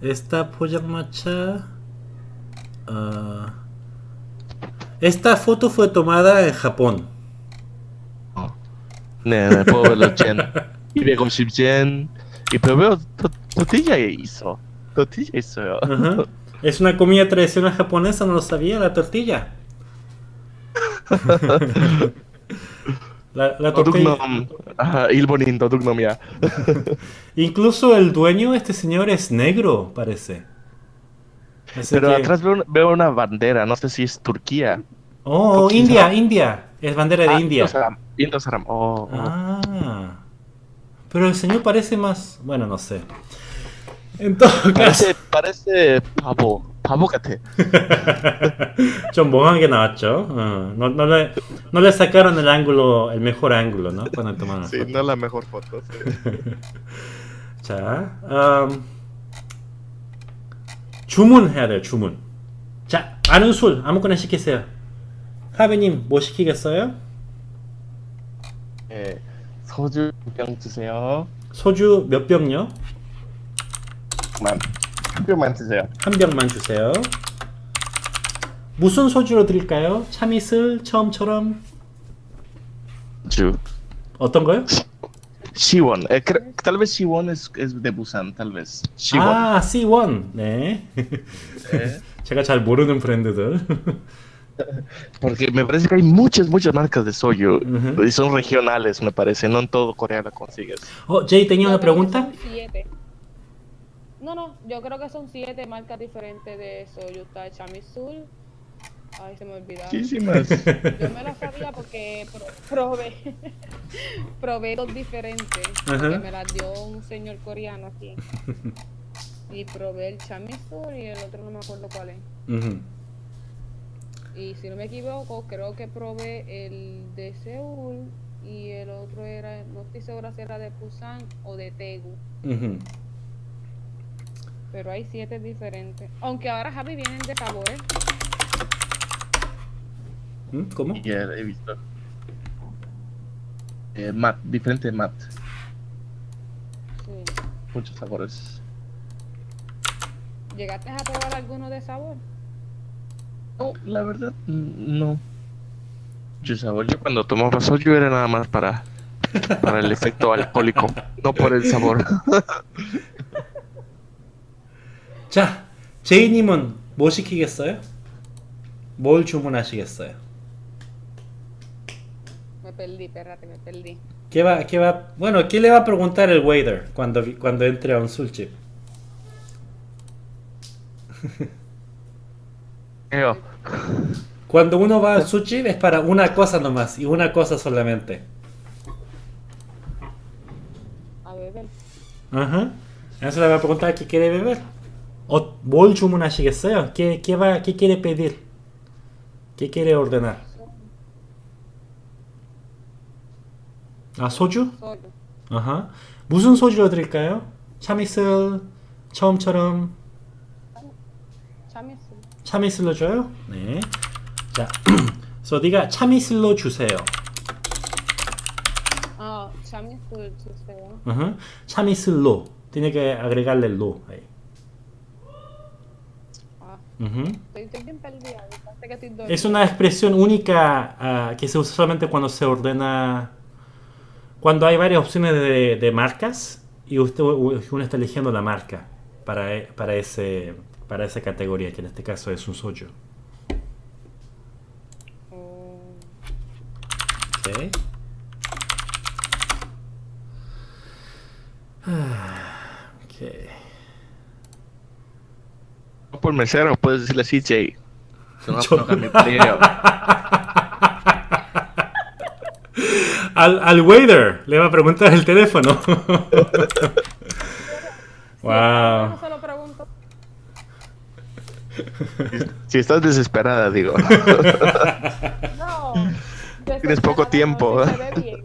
Esta polla macha. Ah, esta foto fue tomada en Japón. 네, 네, puedo ver los yen. 250 yen. Y pero veo to- tortilla hizo. Tortilla hizo. Ajá. Es una comida tradicional japonesa, no lo sabía, la tortilla. la, la tortilla. 도둑놈. 아, 일본인 도둑놈이야. Incluso el dueño, este señor, es negro, parece. Así Pero que- atrás veo, veo una bandera, no sé si es Turquía. Oh, Turquía. India, India. Es bandera de Ah, India. Indosaram. Indosaram. Oh, oh. Ah. Pero el señor parece más. Bueno, no sé. En todo caso. parece, parece pavo. pavo 같아. 좀 멍하게 나왔죠. 어, no, no, le, no le sacaron el ángulo, el mejor ángulo, ¿no? Cuando tomaron la Sí, foto. no la mejor foto. sí. 자, 음, 주문해야 돼요, 주문. 자, 아는 술 아무거나 시키세요. 하비님, 뭐 시키겠어요? 예, 소주 병 주세요. 소주 몇 병요? 만, 한 병만 주세요. 한 병만 주세요. 무슨 소주로 드릴까요? 참이슬 처음처럼 주. 어떤 거요? Siwon. Eh, cre- tal vez Siwon es, es de Busan, tal vez. Siwon. 아, C1. 네. Eh, 제가 잘 모르는 브랜드들. Porque me parece que hay muchas, muchas marcas de soyu. Y son regionales, me parece. No en todo Corea la consigues. Oh, Jay, tenía una pregunta. Siete. No, no, yo creo que son siete marcas diferentes de soyu. Está Chamisul. Ay, se me olvidaron. Muchísimas. Yo me las sabía porque probé, probé dos diferentes. Que me las dio un señor coreano aquí. Y probé el Chamisul y el otro no me acuerdo cuál es. Uh. Y si no me equivoco, creo que probé el de Seúl y el otro era, no estoy segura si era de Busan o de Daegu. ujú. Pero hay siete diferentes. Aunque ahora Javi vienen de sabores. ¿Mm? ¿Cómo? Ya he visto. Eh, mat, diferente mat. Sí. Muchos sabores. ¿Llegaste a probar alguno de sabor? No, la verdad, mm, no. Yo sabor, yo cuando tomaba soju era nada más para, para el efecto alcohólico, no por el sabor. 자, 제이님은 뭐 시키겠어요? 뭘 주문하시겠어요? Me perdí, espérate, me perdí. ¿Qué va, qué va, bueno, ¿qué le va a preguntar el waiter cuando, vi- cuando entre a un sushi? Yo, Cuando uno va al sushi es para una cosa nomás y una cosa solamente. A beber. Ajá. Eso le va a preguntar qué quiere beber. 어, 뭘 주문하시겠어요? ¿Qué, qué, va, ¿Qué quiere pedir? ¿Qué quiere ordenar? 아, 소주? Soyo. 아하. 무슨 소주로 드릴까요? 참이슬 처음처럼 Chamisul. 참이슬로 줘요? 네. 자, so diga 참이슬로 주세요. Ah, chamisul, suceo. Ajá. 참이슬로. Tiene que agregarle el lo ahí. Ah, Ujú. estoy, estoy bien perdida. Parece que estoy dormida. Es una expresión única ah, que se usa solamente cuando se ordena, cuando hay varias opciones de, de marcas y usted uno está eligiendo la marca para, e- para, ese, para esa categoría, que en este caso es un soju. Oh, Ok. Ah, ok. No por mesero, puedes decirle así, Jay. Se va a Yo-. Al, al waiter le va a preguntar el teléfono. No wow. se lo pregunto. Si estás desesperada, digo. No. Tienes poco tiempo, no, si. Se ve bien.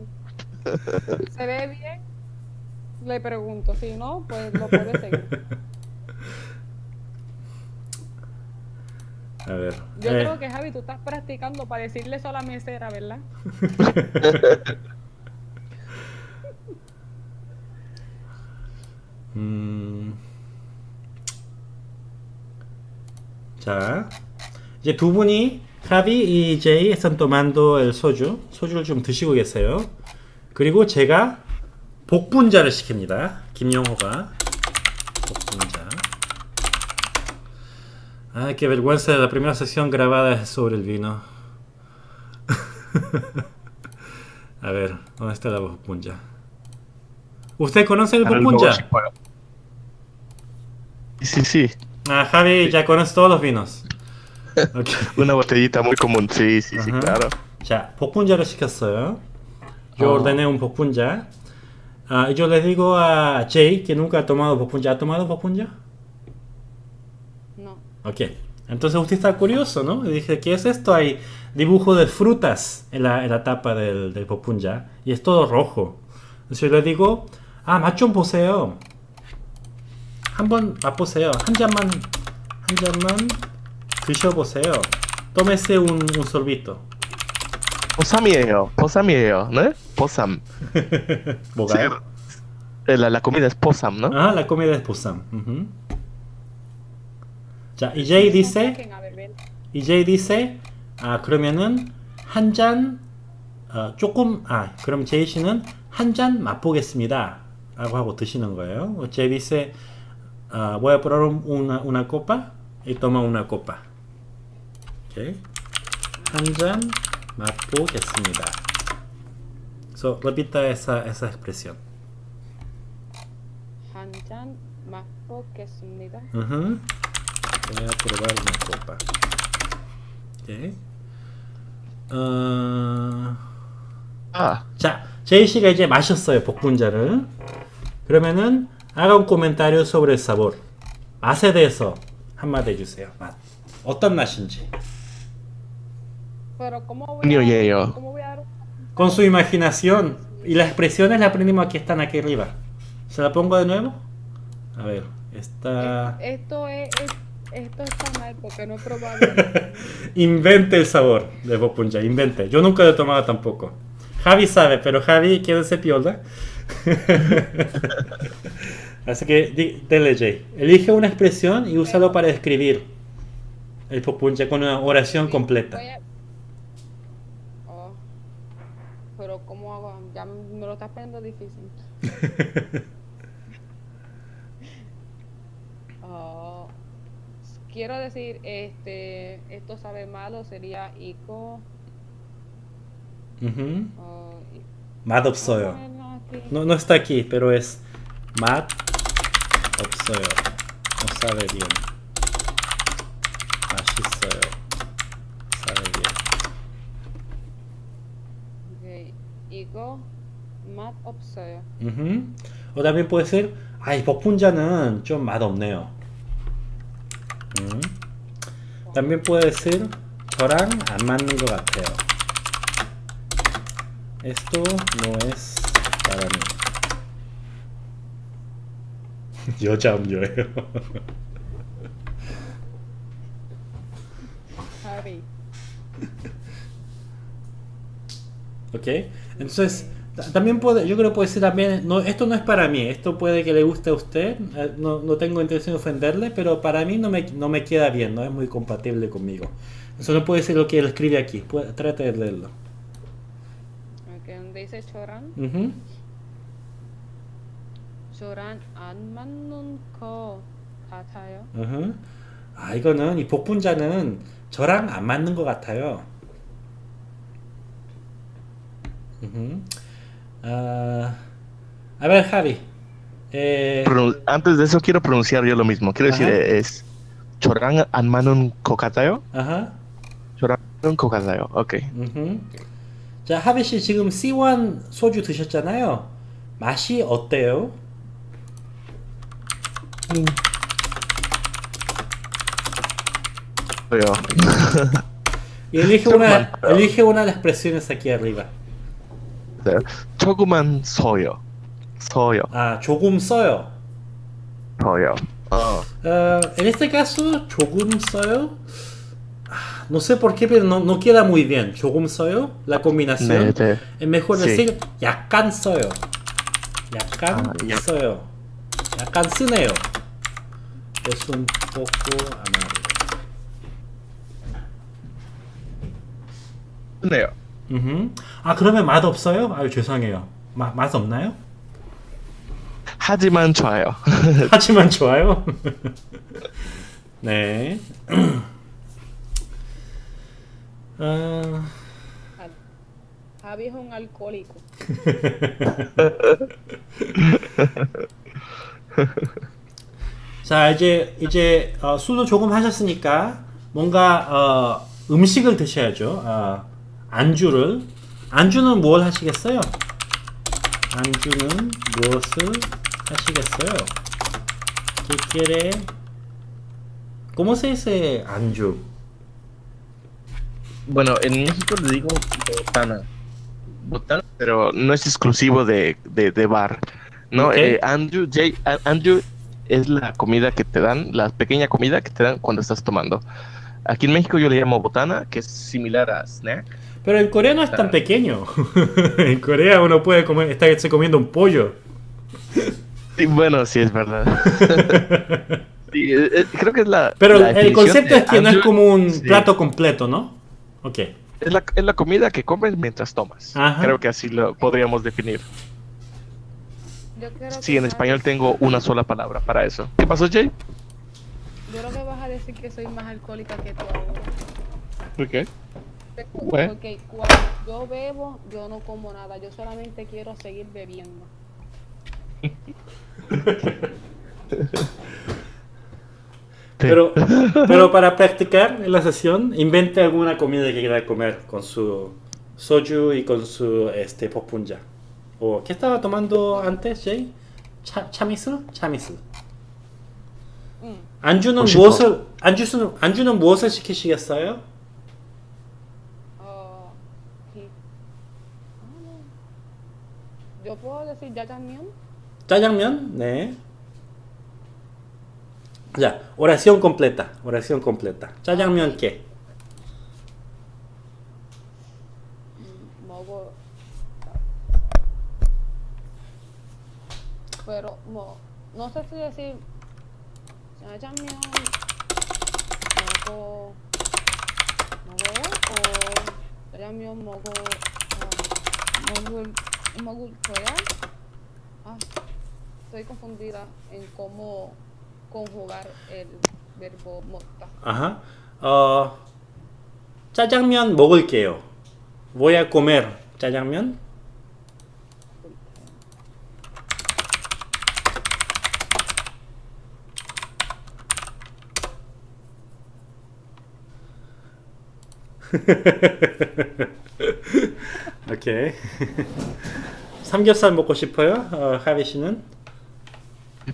Se ve bien. Le pregunto. Si no, pues lo puede seguir. A ver. Yo eh, creo que Javi, tú estás practicando para decirle eso a la mesera, ¿verdad? 음. 자, 이제 두 분이 하비 이 제이 están tomando el soju. 소주를 좀 드시고 계세요. 그리고 제가 복분자를 시킵니다. 김영호가 복분자. Ay, qué vergüenza, la primera sesión grabada es sobre el vino. A ver, ¿dónde está la 복분자? ¿Usted conoce el 복분자? sí, sí. Ah, Javi ya conoce todos los vinos. Ok. Una botellita muy común. Sí, sí, sí, Ajá. claro. 자, 복분자를 시켰어요. Yo 어. ordené un 복분자. Ah, y yo le digo a Jay que nunca ha tomado 복분자. ¿Ha tomado 복분자? No. Ok. Entonces usted está curioso, ¿no? Y dije, ¿qué es esto? Hay dibujo de frutas en la, en la tapa del, del 복분자. Y es todo rojo. Entonces yo le digo, 아, 맛 좀 보세요. 한번 맛보세요. 한 잔만, 한 잔만 드셔보세요. Tómese un, un sorbito. 보쌈이에요. 보쌈이에요. ¿no? 보쌈. 뭐가요? Eh, La, la comida es posam, ¿no? Ah, la comida es posam. Ujú. 자, y Jay dice, Jay dice, 아 그러면은 한 잔, 어, 조금, 아 그럼 Jay 씨는 한 잔 맛보겠습니다. 라고 하고 드시는 거예요. 어, Jay dice, ah, voy a probar un- una, una copa y toma una copa. Ok. 한잔 맛보겠습니다. So, repita esa, esa expresión. 한잔 맛보겠습니다. Ujú. Voy a probar una copa. Ok. 어... Ah, 자, 제이 씨가 이제 마셨어요, 복분자를. 그러면은 haga un comentario sobre el sabor. 맛에 대해서 한마디 해주세요. 맛. 어떤 맛인지. Pero ¿cómo voy Niño a, yello. ¿cómo voy a dar un- Con su imaginación. Y las expresiones las aprendimos aquí, están aquí arriba. ¿Se la pongo de nuevo? A ver, está... Esto es, es- esto está mal porque no he probado. Invente el sabor de Bopunja, invente. Yo nunca lo he tomado tampoco. Javi sabe, pero Javi quiere ser piola. Así que, dele Jay. Elige una expresión y úsalo para describir el pupunche con una oración completa. Oh, pero, ¿cómo hago? Ya me lo estás poniendo difícil. oh. Quiero decir, este, esto sabe malo, sería Ico. Uh -huh. oh. Mad of Soil. No, no está aquí, pero es 맛 없어요. No sabe bien. 맛있어요. Sabe bien. Ok, Ico, 맛 없어요. Ujú. O también puede ser, ay, 복분자는 좀 맛없네요. 음. También puede ser, 저랑 안 맞는 것 같아요. Esto no es para mí. Yo cambié. Javi. ¿Ok? Entonces, también puede, yo creo que puede ser también, no, esto no es para mí, esto puede que le guste a usted, eh, no, no tengo intención de ofenderle, pero para mí no me, no me queda bien, no es muy compatible conmigo. Eso no puede ser lo que él escribe aquí, puede, trate de leerlo. Donde dice choran. Ujú. choran 안 맞는 거 같아요. 으흠. 아 이거는 이 복분자는 저랑 안 맞는 것 같아요. 으흠. 아, a ver Javi. Eh, Pronun- Antes de eso quiero pronunciar yo lo mismo. Quiero decir, eh, es Chorang Anmanun Kokatayo. Kokatayo. Ok. 자 하비 씨 지금 C1 소주 드셨잖아요. 맛이 어때요? Y elige una, elige una de las expresiones aquí arriba. Choguman Soyo. Soyo. 아 조금 써요. Soyo. Oh. Ah, en este caso, 조금 써요. Ah, No sé por qué, pero no, no queda muy bien. 조금 써요. La combinación. 네, 네. Es mejor Sí. decir 약간 써요. 약간 아, 약- 써요. 약간 쓰네요. Es un poco amargo. 네요. 음흠. 아 그러면 맛 없어요? 아유 죄송해요. 마, 맛 없나요? 하지만 좋아요. 하지만 좋아요. 네. 아, Javi es un alcohólico. 자 이제 이제 어, 술도 조금 하셨으니까 뭔가 어, 음식을 드셔야죠. 어, 안주를 안주는 뭘 하시겠어요? 안주는 무엇을 하시겠어요? ¿Qué quiere? ¿Cómo se dice 안주? Bueno, en México le digo botana. Botana, pero no es exclusivo de, de, de bar. No, eh, Andrew, J, Andrew es la comida que te dan, la pequeña comida que te dan cuando estás tomando. Aquí en México yo le llamo botana, que es similar a snack. Pero en Corea no es tan pequeño. en Corea uno puede comer, estarse comiendo un pollo. Bueno, sí es verdad. Sí, eh, eh, creo que es la. Pero la el concepto es que no es como un sí. plato completo, ¿no? Ok. Es la, es la comida que comes mientras tomas. Ajá. Creo que así lo podríamos definir. Yo creo Sí, que en español tengo una sola palabra para eso. ¿Qué pasó, Jay? Yo creo que vas a decir que soy más alcohólica que tú ahora. Ok. Porque Bueno. cuando yo bebo, yo no como nada. Yo solamente quiero seguir bebiendo. Pero, pero para practicar en la sesión, invente alguna comida que quiera comer con su soju y con su este popunja. ¿O qué estaba tomando antes, Jay? 차, 차미슬? 차미슬. 응. 안주는 혹시 무엇을 안주는 안주는 무엇을 시키시겠어요? Ah. Ah, no. Yo puedo decir jajangmyeon. 짜장면? 네. 자, oración completa. Oración completa. 짜장면 qué? Mm, 먹어. Pero mo, no sé si decir jajangmyeon 먹어 먹어요 o jajangmyeon 먹어 아, 먹을 먹을 거야. Ah, estoy confundida en cómo conjugar el verbo 먹다. Ajá. 어, 짜장면 먹을게요. Voy a comer 짜장면. 오케이. 삼겹살 먹고 싶어요? 어, 하비 씨는?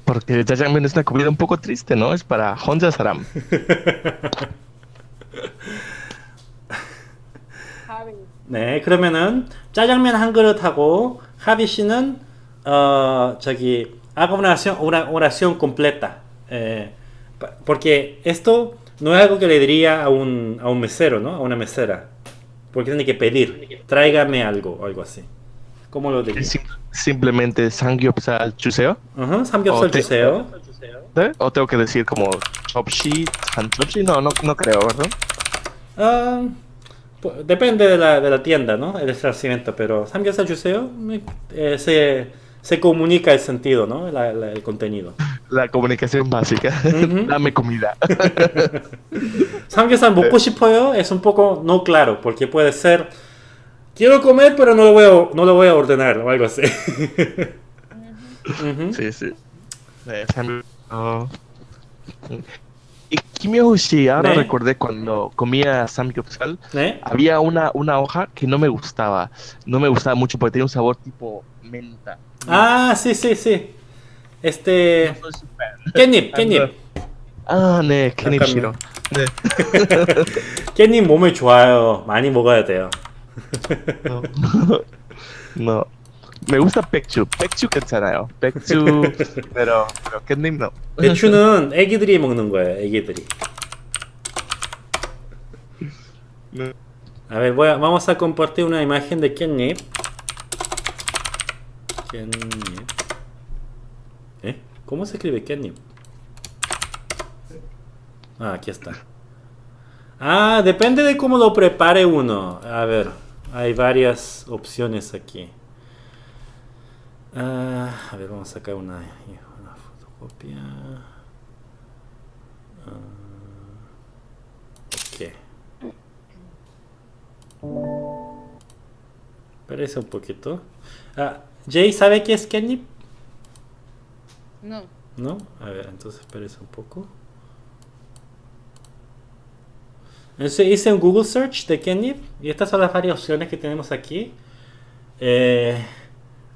Porque el jajangmyeon es una comida un poco triste, ¿no? Es para Honja Saram. 네, 그러면은 짜장면 한 그릇하고 하비 씨는 어 저기 haga una oración, una oración completa. Eh, pa- porque esto no es algo que le diría a un, a un mesero, ¿no? A una mesera. Porque tiene que pedir, tráigame algo o algo así. ¿Cómo lo diría? simplemente Samgyeopsal Chuseo? Ajá, Samgyeopsal Chuseo. ¿O tengo que decir como Chopshi, Chopshi? No, no, no creo, ¿verdad? Ah, depende de la, de la, tienda, ¿no? El establecimiento, pero Samgyeopsal Chuseo eh, se, se, comunica el sentido, ¿no? El contenido. La comunicación básica. Uh -huh. Dame comida. Samgyeopsal Mokoshipoyo es un poco no claro, porque puede ser quiero comer pero no lo voy a, no lo voy a ordenar o algo así. Ujú. Sí, sí. Eh, Sam- oh. Y Kimyoshi, ahora ¿Eh? recordé cuando comía Samgyeopsal, ¿Eh? había una, una hoja que no me gustaba. No me gustaba mucho porque tenía un sabor tipo menta. Ah, sí, sí, sí. Este. No soy su fan. 깻잎, 깻잎. 아, 네, 캐닙 싫어. 네. 깻잎 몸에 좋아요. 많이 먹어야 돼요. No. no. Me gusta Pekchu. Pekchu 괜찮아요. Pekchu, pero, pero 깻잎 no. 배추는 애기들이 먹는 거예요, 애기들이. No. A ver, voy a- vamos a compartir una imagen de 깻잎. 깻잎. ¿Eh? ¿Cómo se escribe 깻잎? Ah, aquí está. Ah, depende de cómo lo prepare uno. A ver, hay varias opciones aquí. Ah, a ver, vamos a sacar una, una fotocopia. Ah, ok. Parece un poquito. Ah, Jay, ¿sabe qué es Kenny? No. ¿No? A ver, entonces espérese un poco. Entonces hice un Google search de Kenny y estas son las varias opciones que tenemos aquí. Eh,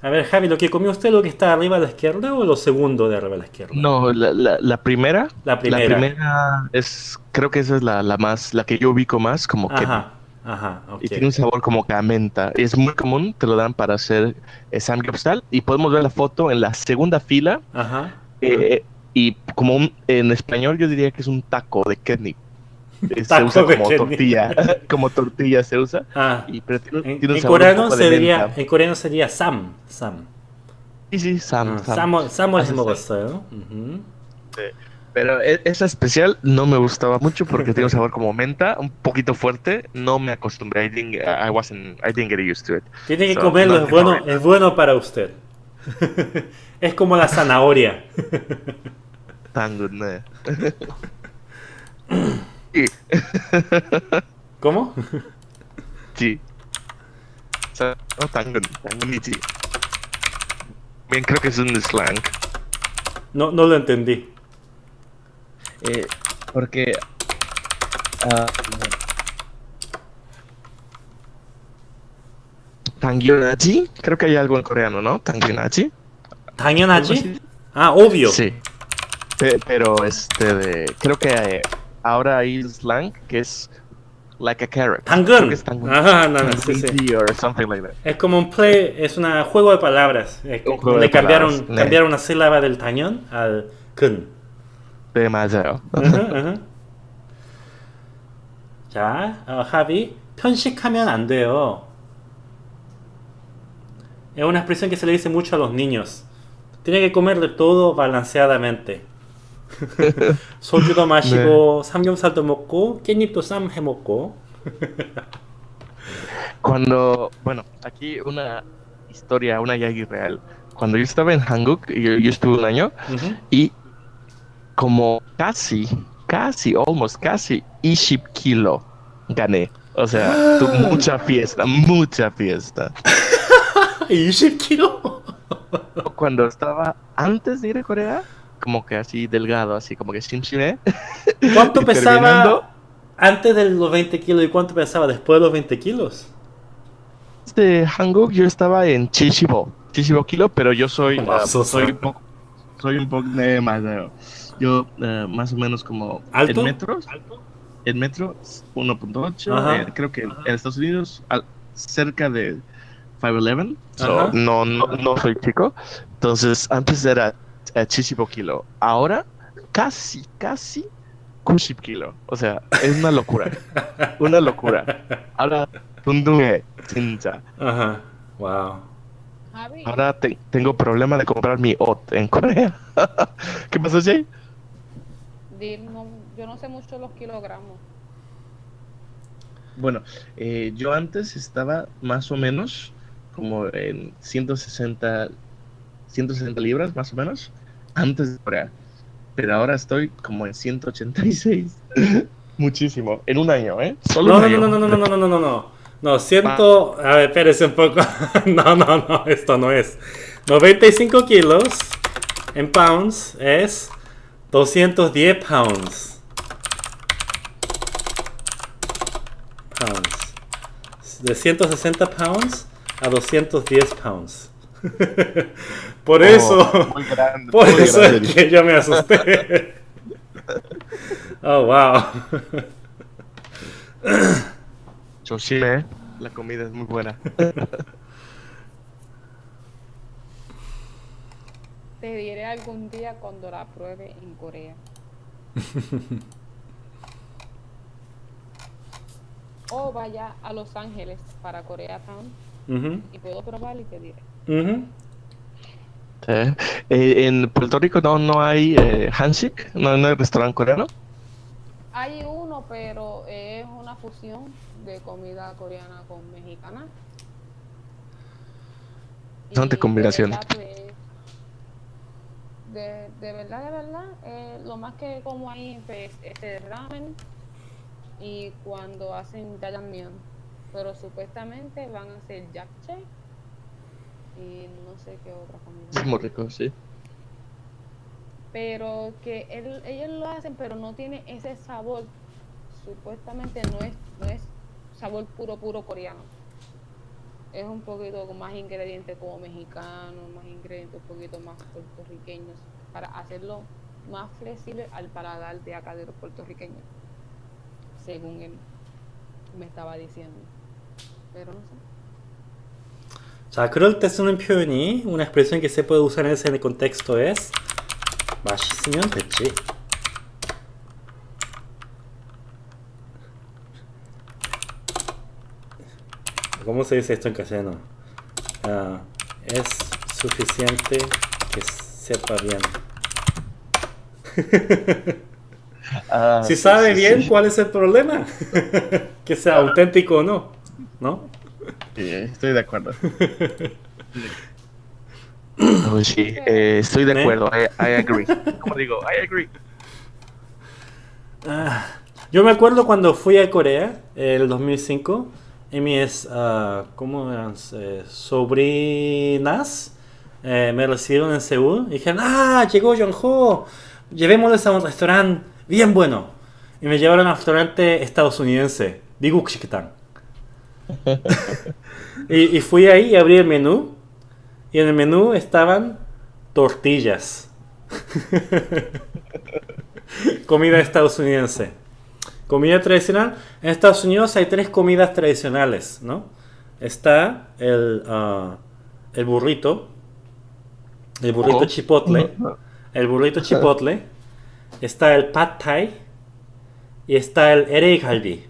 a ver, Javi, ¿lo que comió usted lo que está arriba a la izquierda o lo segundo de arriba a la izquierda? No, la, la, la primera. La primera. primera es, creo que esa es la, la más, la que yo ubico más como que Ajá, ajá, ok. y tiene un sabor como que a menta. Es muy común, te lo dan para hacer eh, samgyeopsal y podemos ver la foto en la segunda fila Ajá. eh, y como un- en español yo diría que es un taco de ketchup. se Taco usa como tortilla. como tortilla se usa. Ah. Y, pero tiene, en, tiene un en coreano sería, en coreano sería Sam. Sam. Sí, sí, Sam. Ah, Sam, Sam, es me gusta, ¿no? Uh -huh. sí. Pero e, esa especial no me gustaba mucho porque tiene un sabor como menta, un poquito fuerte. No me acostumbré. I didn't, I wasn't, I didn't get used to it. Tiene que so, comerlo, no, es, bueno, no, es bueno para usted. es como la zanahoria. Tan good, ¿Cómo? Sí. Oh, tangan, sí. Bien, creo que es un slang. No, no lo entendí. Eh, porque... Ah, uh, Tangyunachi, creo que hay algo en coreano, ¿no? Tangyunachi. ¿Tangyunachi? Ah, obvio. Sí. Pero este de... Creo que... Eh, ahora hay slang que es like a carrot. Creo 당근. que es tangun- Ajá, no, no, sí, sí. tangunji or something like that. Es como un play, es un juego de palabras. eh, Un juego donde de cambiaron, palabras, 네. cambiaron una sílaba del tañón al 근. 네, 맞아요. 으흠, 으흠. 자, 어, 합이 편식하면 안 돼요. Es una expresión que se le dice mucho a los niños. Tiene que comer de todo balanceadamente. 소주도 마시고 삼겹살도 먹고 깻잎도 쌈 해 먹고. Cuando, bueno, aquí una historia, una yagi real. Cuando yo estaba en Hanguk, yo, yo estuve un año Ujú. y como casi, casi, almost casi, 20 kilo gané. O sea, tu- mucha fiesta, mucha fiesta. 20kg? Cuando estaba antes de ir a Corea, como que así delgado, así como que simchime. ¿Cuánto pesaba antes de los 20 kilos y cuánto pesaba después de los 20 kilos? De Hanguk yo estaba en Chichibo, Chichibo kilo, pero yo soy, Masoso. soy un poco, soy un poco eh, más, eh, yo eh, más o menos como ¿Alto? en metros, en metros 1.8, Ajá. eh, creo que en Estados Unidos al- cerca de 511. So, no, no, no soy chico. Entonces, antes era eh, Kilo. Ahora, casi, casi Kushib Kilo. O sea, es una locura. una locura. Ahora, Tundunge, Chincha. Ajá. Wow. Ahora te, tengo problema de comprar mi OT en Corea. ¿Qué pasó, Jay? No, yo no sé mucho los kilogramos. Bueno, eh, yo antes estaba más o menos como en 160, 160 libras, más o menos antes de Corea. Pero ahora estoy como en 186. Muchísimo. En un año, ¿eh? Solo no, un no, año. no, no, no, no, no, no, no, no. No, siento... A ver, espérese un poco. no, no, no, esto no es. 95 kilos en pounds es 210 pounds. Pounds. De 160 pounds a 210 pounds. Por oh, eso. Por muy eso grande. es que yo me asusté. oh, wow. Yo sí. Eh. La comida es muy buena. Te diré algún día cuando la pruebe en Corea. o vaya a Los Ángeles para Corea Town y puedo probar y te diré. Eh, en Puerto Rico no, no hay eh, Hansik, no, no hay restaurante coreano. Hay uno, pero es una fusión de comida coreana con mexicana. Y combinación. De pues, de, verdad, de verdad, eh, lo más que como ahí pues, es el ramen y cuando hacen jajangmyeon. Pero supuestamente van a hacer japchae y no sé qué otra comida. Es muy rico, sí. pero que él- ellos lo hacen pero no tiene ese sabor supuestamente no es no es sabor puro puro coreano es un poquito con más ingredientes como mexicano más ingredientes un poquito más puertorriqueños para hacerlo más flexible al paladar de acá de los puertorriqueños según él me estaba diciendo pero no sé 자, 그럴 때 쓰는 표현이 una expresión que se puede usar en ese contexto es 맛있으면 됐지. ¿Cómo se dice esto en castellano? Ah, es suficiente que sepa bien. Ah, Si sí, sabe sí, bien, sí. ¿cuál es el problema? que sea auténtico o no, ¿no? Sí, estoy de acuerdo. Oh, sí, eh, estoy de ¿Eh? acuerdo. I, I agree. Como digo, I agree. Ah, yo me acuerdo cuando fui a Corea, el 2005, y mis, ah, ¿cómo eran? Eh, sobrinas eh, me recibieron en Seúl y dijeron, ah, llegó Jongho, llevémosles a un restaurante bien bueno. Y me llevaron a un restaurante estadounidense, Biguk Shikitang. Y, y fui ahí y abrí el menú, y en el menú estaban tortillas. Comida estadounidense. Comida tradicional. En Estados Unidos hay tres comidas tradicionales, ¿no? Está el, ah, el burrito, el burrito Oh. chipotle, el burrito chipotle, está el pad thai y está el LA galbi.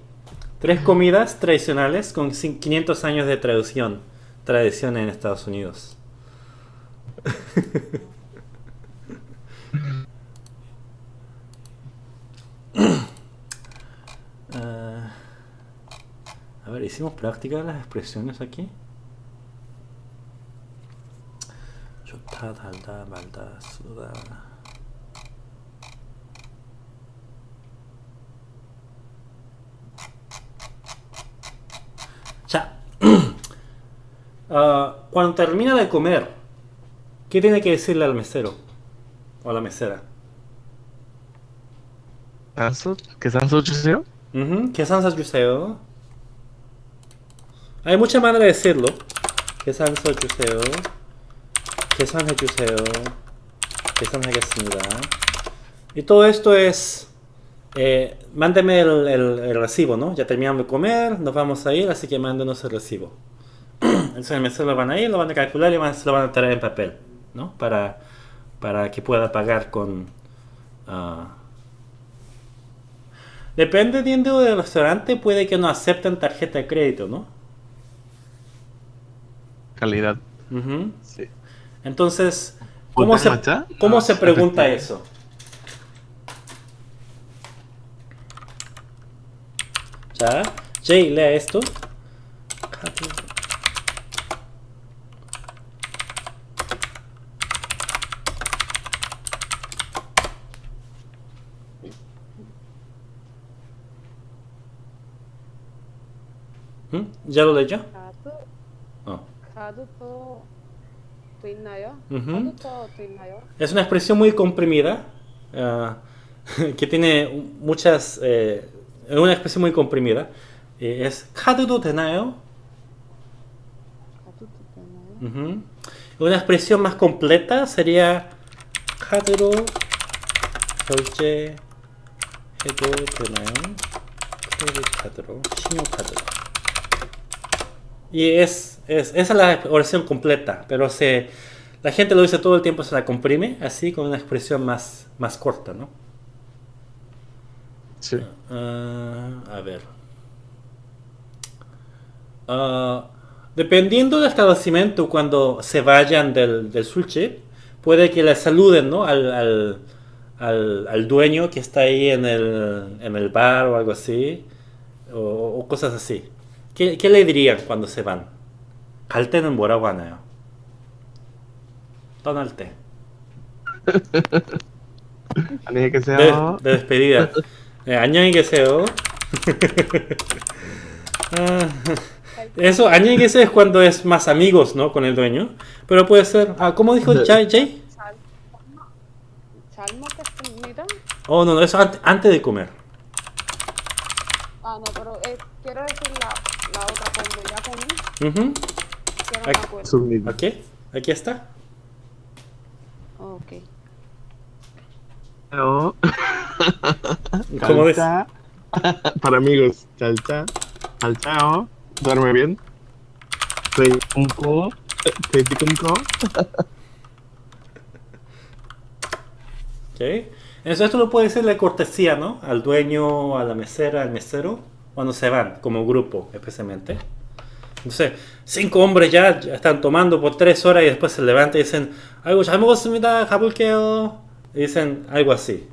Tres comidas tradicionales con 500 años de tradición, tradición en Estados Unidos. Eh, a ver, hicimos práctica de las expresiones aquí. Yo ta, ta, ta, Uh, cuando termina de comer, ¿qué tiene que decirle al mesero o a la mesera? ¿Qué sanso juseo? ¿Qué sanso juseo? Hay mucha manera de decirlo. ¿Qué sanso juseo? ¿Qué sanso juseo? ¿Qué Y todo esto es... Eh, mándeme el, el, el recibo, ¿no? Ya terminamos de comer, nos vamos a ir, así que mándenos el recibo. Entonces el mesero lo van a ir, lo van a calcular y van, se lo van a traer en papel, ¿no? Para, para que pueda pagar con... ah, Dependiendo del restaurante, puede que no acepten tarjeta de crédito, ¿no? Calidad. Ujú. Sí. Entonces, ¿cómo ¿Hotel se? ¿cómo No, se pregunta eso? Ya, Jay, lea esto. ¿Mm? ¿Ya lo leyó? 카드 Oh. 카드도 또 있나요? 음흠. 카드도 또 있나요? Es una expresión muy comprimida, ah, que tiene muchas... eh, es una expresión muy comprimida. Eh, es 카드도 되나요? 카드도 되나요? Ujú. Una expresión más completa sería 카드로 결제해도 되나요? 크레딧 카드로, 신용카드로. Y es, es, esa es la oración completa, pero se, la gente lo dice todo el tiempo, se la comprime así con una expresión más, más corta, ¿no? Sí. Ah, a ver. Ah, dependiendo del establecimiento, cuando se vayan del, del sushi, puede que le saluden ¿no? al, al, al- al dueño que está ahí en el, en el bar o algo así, o, o cosas así. ¿Qué, qué le dirían cuando se van? 갈 때는 뭐라고 하나요? 떠날 때. 안녕히 de, 계세요. de despedida. Eh, 안녕히 계세요. Ah, Eso, 안녕히 계세요 es cuando es más amigos, ¿no? Con el dueño. Pero puede ser, ah, ¿cómo dijo Jay? Jay? 잘, 잘 먹겠습니다. Oh, no, no, eso ante- antes de comer. Ah, no, pero eh, quiero decir Uh -huh. no aquí, me aquí está. Ok. No. ¿Cómo ves? Para amigos, chalcha, chalchao, duerme bien. Soy un co, soy un co. ok. Entonces esto lo puede ser la cortesía, ¿no? Al dueño, a la mesera, al mesero, cuando se van, como grupo, especialmente no sé, cinco hombres ya, ya, están tomando por tres horas y después se levantan y dicen algo y dicen algo así.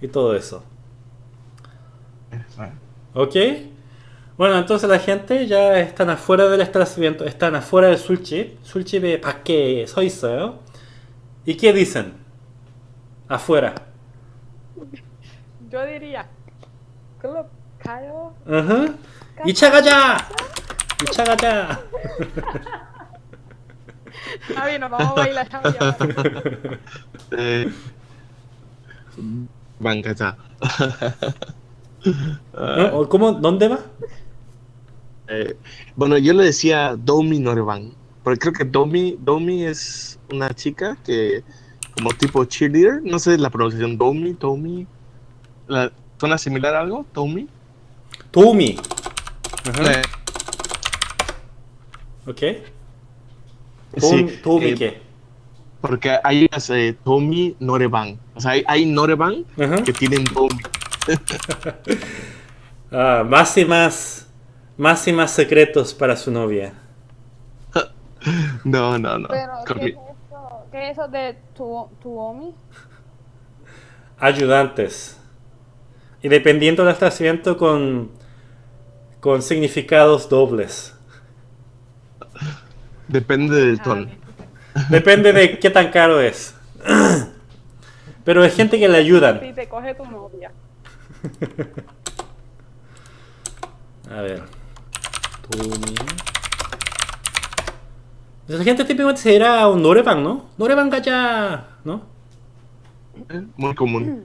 Y todo eso. ¿Ok? Bueno, entonces la gente ya están afuera del establecimiento, están afuera del sulchip. Sulchip es para qué, soy yo. ¿Y qué dicen? Afuera. Yo diría, club, Kyle. Ajá. Uh -huh. 2차 가자! 2차 가자! Javi, nos vamos a bailar, Javi. ahora. 네. 방 가자. ¿O ¿Eh? ¿Cómo? ¿Dónde va? Eh, bueno, yo le decía Domi Norevan, porque creo que Domi, Domi es una chica que como tipo cheerleader, no sé la pronunciación Domi, Domi, la- ¿suena similar a algo? Domi. 도우미. Ok. Eh, ¿qué? Porque hay unas eh, Tomi Noreban. O sea, hay, hay que tienen Tomi. Ah, más y más. Más y más secretos para su novia. no, no, no. Pero, ¿qué, es eso? ¿qué, es eso, de tu, Ayudantes. Y dependiendo del asiento con con significados dobles. Depende del ah, tono. Depende de qué tan caro es. Pero hay gente que le ayudan. Si te coge tu novia. A ver. La gente típicamente se dirá a un Noreban, ¿no? Noreban gacha, ¿no? Muy común.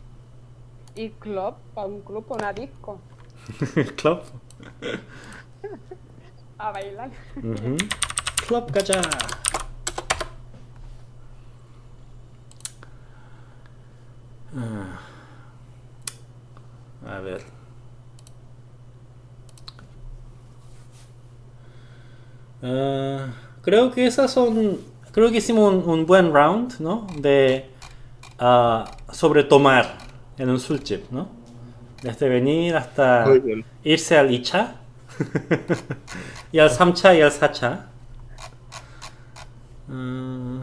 ¿Y club? ¿Para un club o una disco? Club. A bailar. Uh ah. -huh. A ver. Ah, creo que esas son. Creo que hicimos un, un buen round, ¿no? De. Uh, sobre tomar en un sulchip, ¿no? Desde venir hasta irse al Icha. y al Samcha y al Sacha. Mm.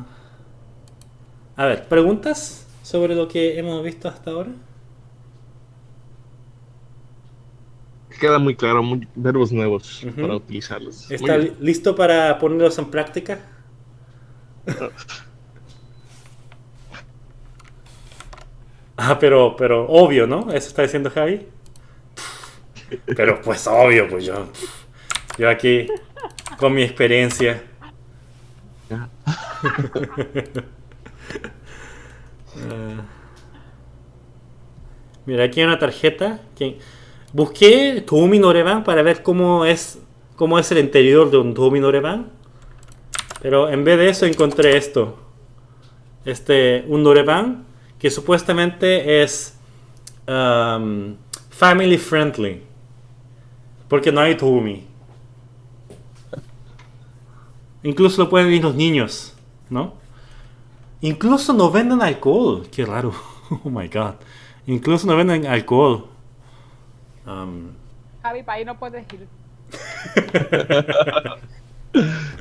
a ver, ¿preguntas sobre lo que hemos visto hasta ahora? Queda muy claro, muy- verbos nuevos para utilizarlos. ¿Está listo para ponerlos en práctica? ah, pero, pero obvio, ¿no? Eso está diciendo Javi. Pero pues obvio, pues yo. Yo aquí, con mi experiencia. Mira, aquí hay una tarjeta. Que... Busqué Toumi Noreban para ver cómo es, cómo es el interior de un Toumi Noreban. Pero en vez de eso encontré esto. Este, un Noreban que supuestamente es um, family friendly. Porque no hay Toumi. Incluso lo pueden ir los niños, ¿no? Incluso no venden alcohol. Qué raro. Oh my god. Incluso no venden alcohol. Um, Javi, para ahí no puedes ir.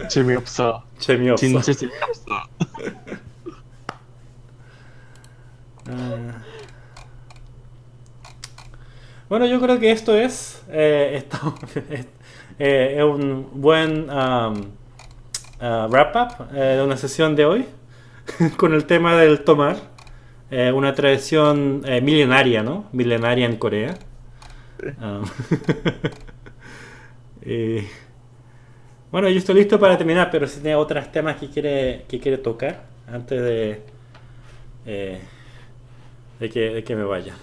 재미없어. 재미없어. 진짜 재미없어. Ah. Bueno, yo creo que esto es, eh, esto, eh, es un buen um, uh, wrap-up eh, de una sesión de hoy con el tema del tomar, una tradición milenaria, ¿no? Milenaria en Corea. Um, y, bueno, yo estoy listo para terminar, pero si tiene otros temas que quiere, que quiere tocar antes de, de, que, de que me vaya.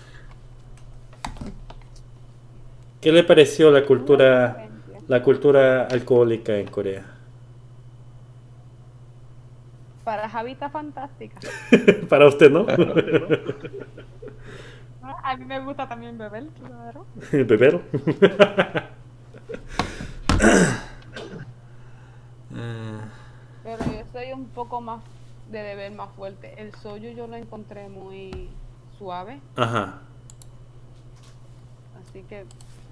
¿Qué le pareció la cultura, la cultura alcohólica en Corea? Para Javi está fantástica. Para usted, ¿no? A mí me gusta también beber, claro. Beber. Pero yo soy un poco más de beber más fuerte. El soyu yo lo encontré muy suave, Ajá. así que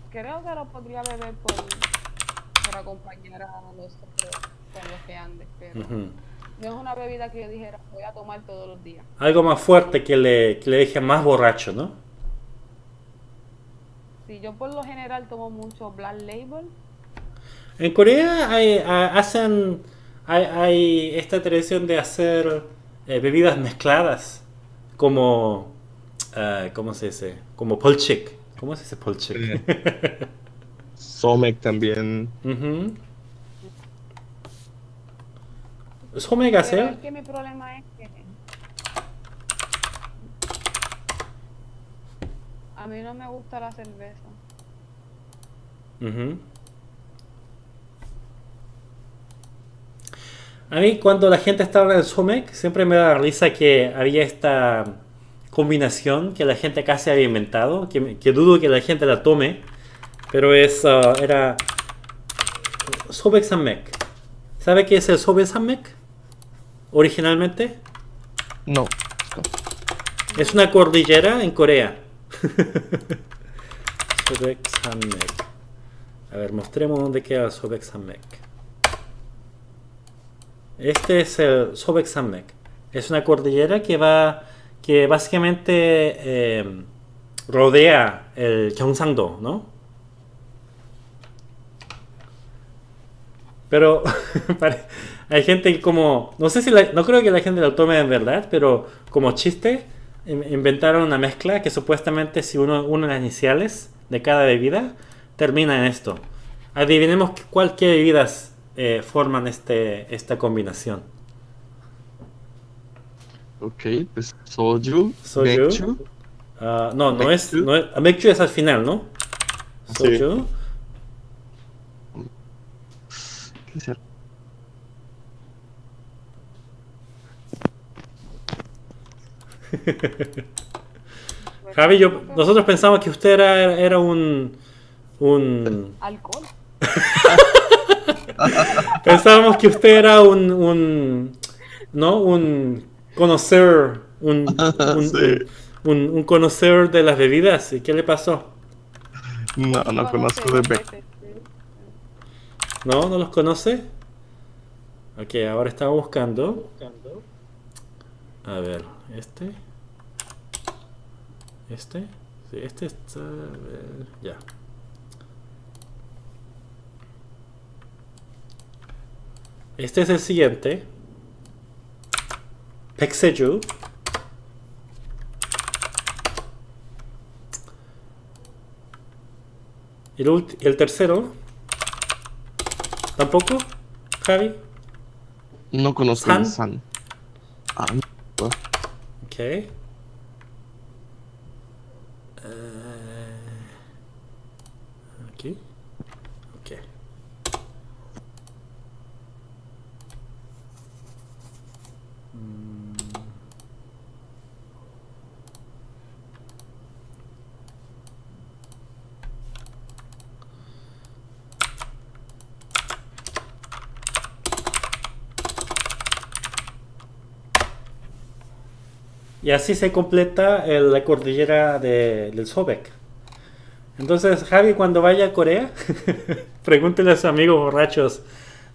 creo que lo podría beber por, por acompañar a los otros con los que andes, pero no es una bebida que yo dijera voy a tomar todos los días. Algo más fuerte que le, que le deje más borracho, ¿no? Si yo por lo general tomo mucho Black Label, En Corea hay, ha- hacen hay, hay esta tradición de hacer eh, bebidas mezcladas como uh, ¿cómo se dice? Como Polchik. ¿Cómo se dice Polchik? Eh, Somek también. Uh -huh. Somek hacer. Es que mi problema es que a mí no me gusta la cerveza. Uh -huh. A mí cuando la gente estaba en el Somek siempre me da risa que había esta combinación que la gente casi había inventado, que, que dudo que la gente la tome, pero es ah, era Sobek Samek. ¿Sabe qué es el Sobek Samek? Originalmente No. es una cordillera en Corea. Sobek Samek. A ver, mostremos dónde queda Sobek Samek. Este es el Sobek Samek. Es una cordillera que va, que básicamente eh, rodea el Gyeongsangdo, ¿no? Pero hay gente que como, no sé si, la- no creo que la gente lo tome en verdad, pero como chiste in- inventaron una mezcla que supuestamente si uno une las iniciales de cada bebida termina en esto. Adivinemos cuál qué bebidas eh, forman este, esta combinación. Ok, pues soju, Soju. 맥주. Ah, no, no es, no es, Mekju es al final, ¿no? Sí. Soju. ¿Qué será? Javi, yo, nosotros pensamos que usted era, era un, un, Alcohol. Pensábamos que usted era un, un ¿no? Un conocer, un, un, Sí. un- un conocer de las bebidas. ¿Y qué le pasó? No, no conozco de Beck. ¿No? ¿No los conoce? Ok, ahora estaba buscando. A ver, este. Este. Sí, este está. a ver, ya. Este es el siguiente. Pexeju. Y el, ulti- y el tercero. ¿Tampoco? Javi. No conozco San. el San. Ah, no. Ok. Eh, aquí. Ok. Mm. Y así se completa el- la cordillera de- del Sobek. Entonces, Javi, cuando vaya a Corea, pregúntele a sus amigos borrachos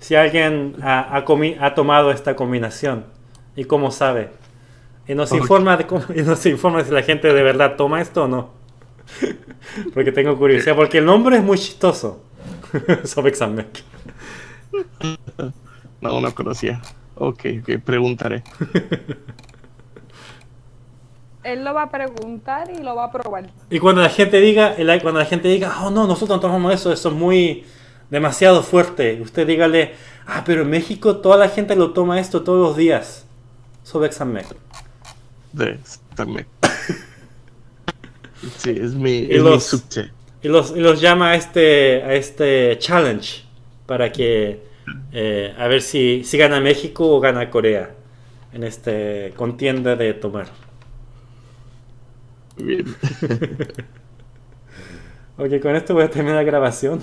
si alguien ha, ha comi- ha tomado esta combinación y cómo sabe. Y nos, informa de cómo- y nos informa si la gente de verdad toma esto o no. porque tengo curiosidad, porque el nombre es muy chistoso. Sobek Samek. No, no conocía. Ok, ok, preguntaré. Él lo va a preguntar y lo va a probar. Y cuando la gente diga, cuando la gente diga, oh no, nosotros no tomamos eso, eso es muy demasiado fuerte. Usted dígale, ah, pero en México toda la gente lo toma esto todos los días. Sobre examen. De también. Sí, es mi, Y es mi los- subte. Y los, y los llama a este, a este challenge para que eh, a ver si, si gana México o gana Corea en este contienda de tomar. Bien. Ok, con esto voy a terminar la grabación.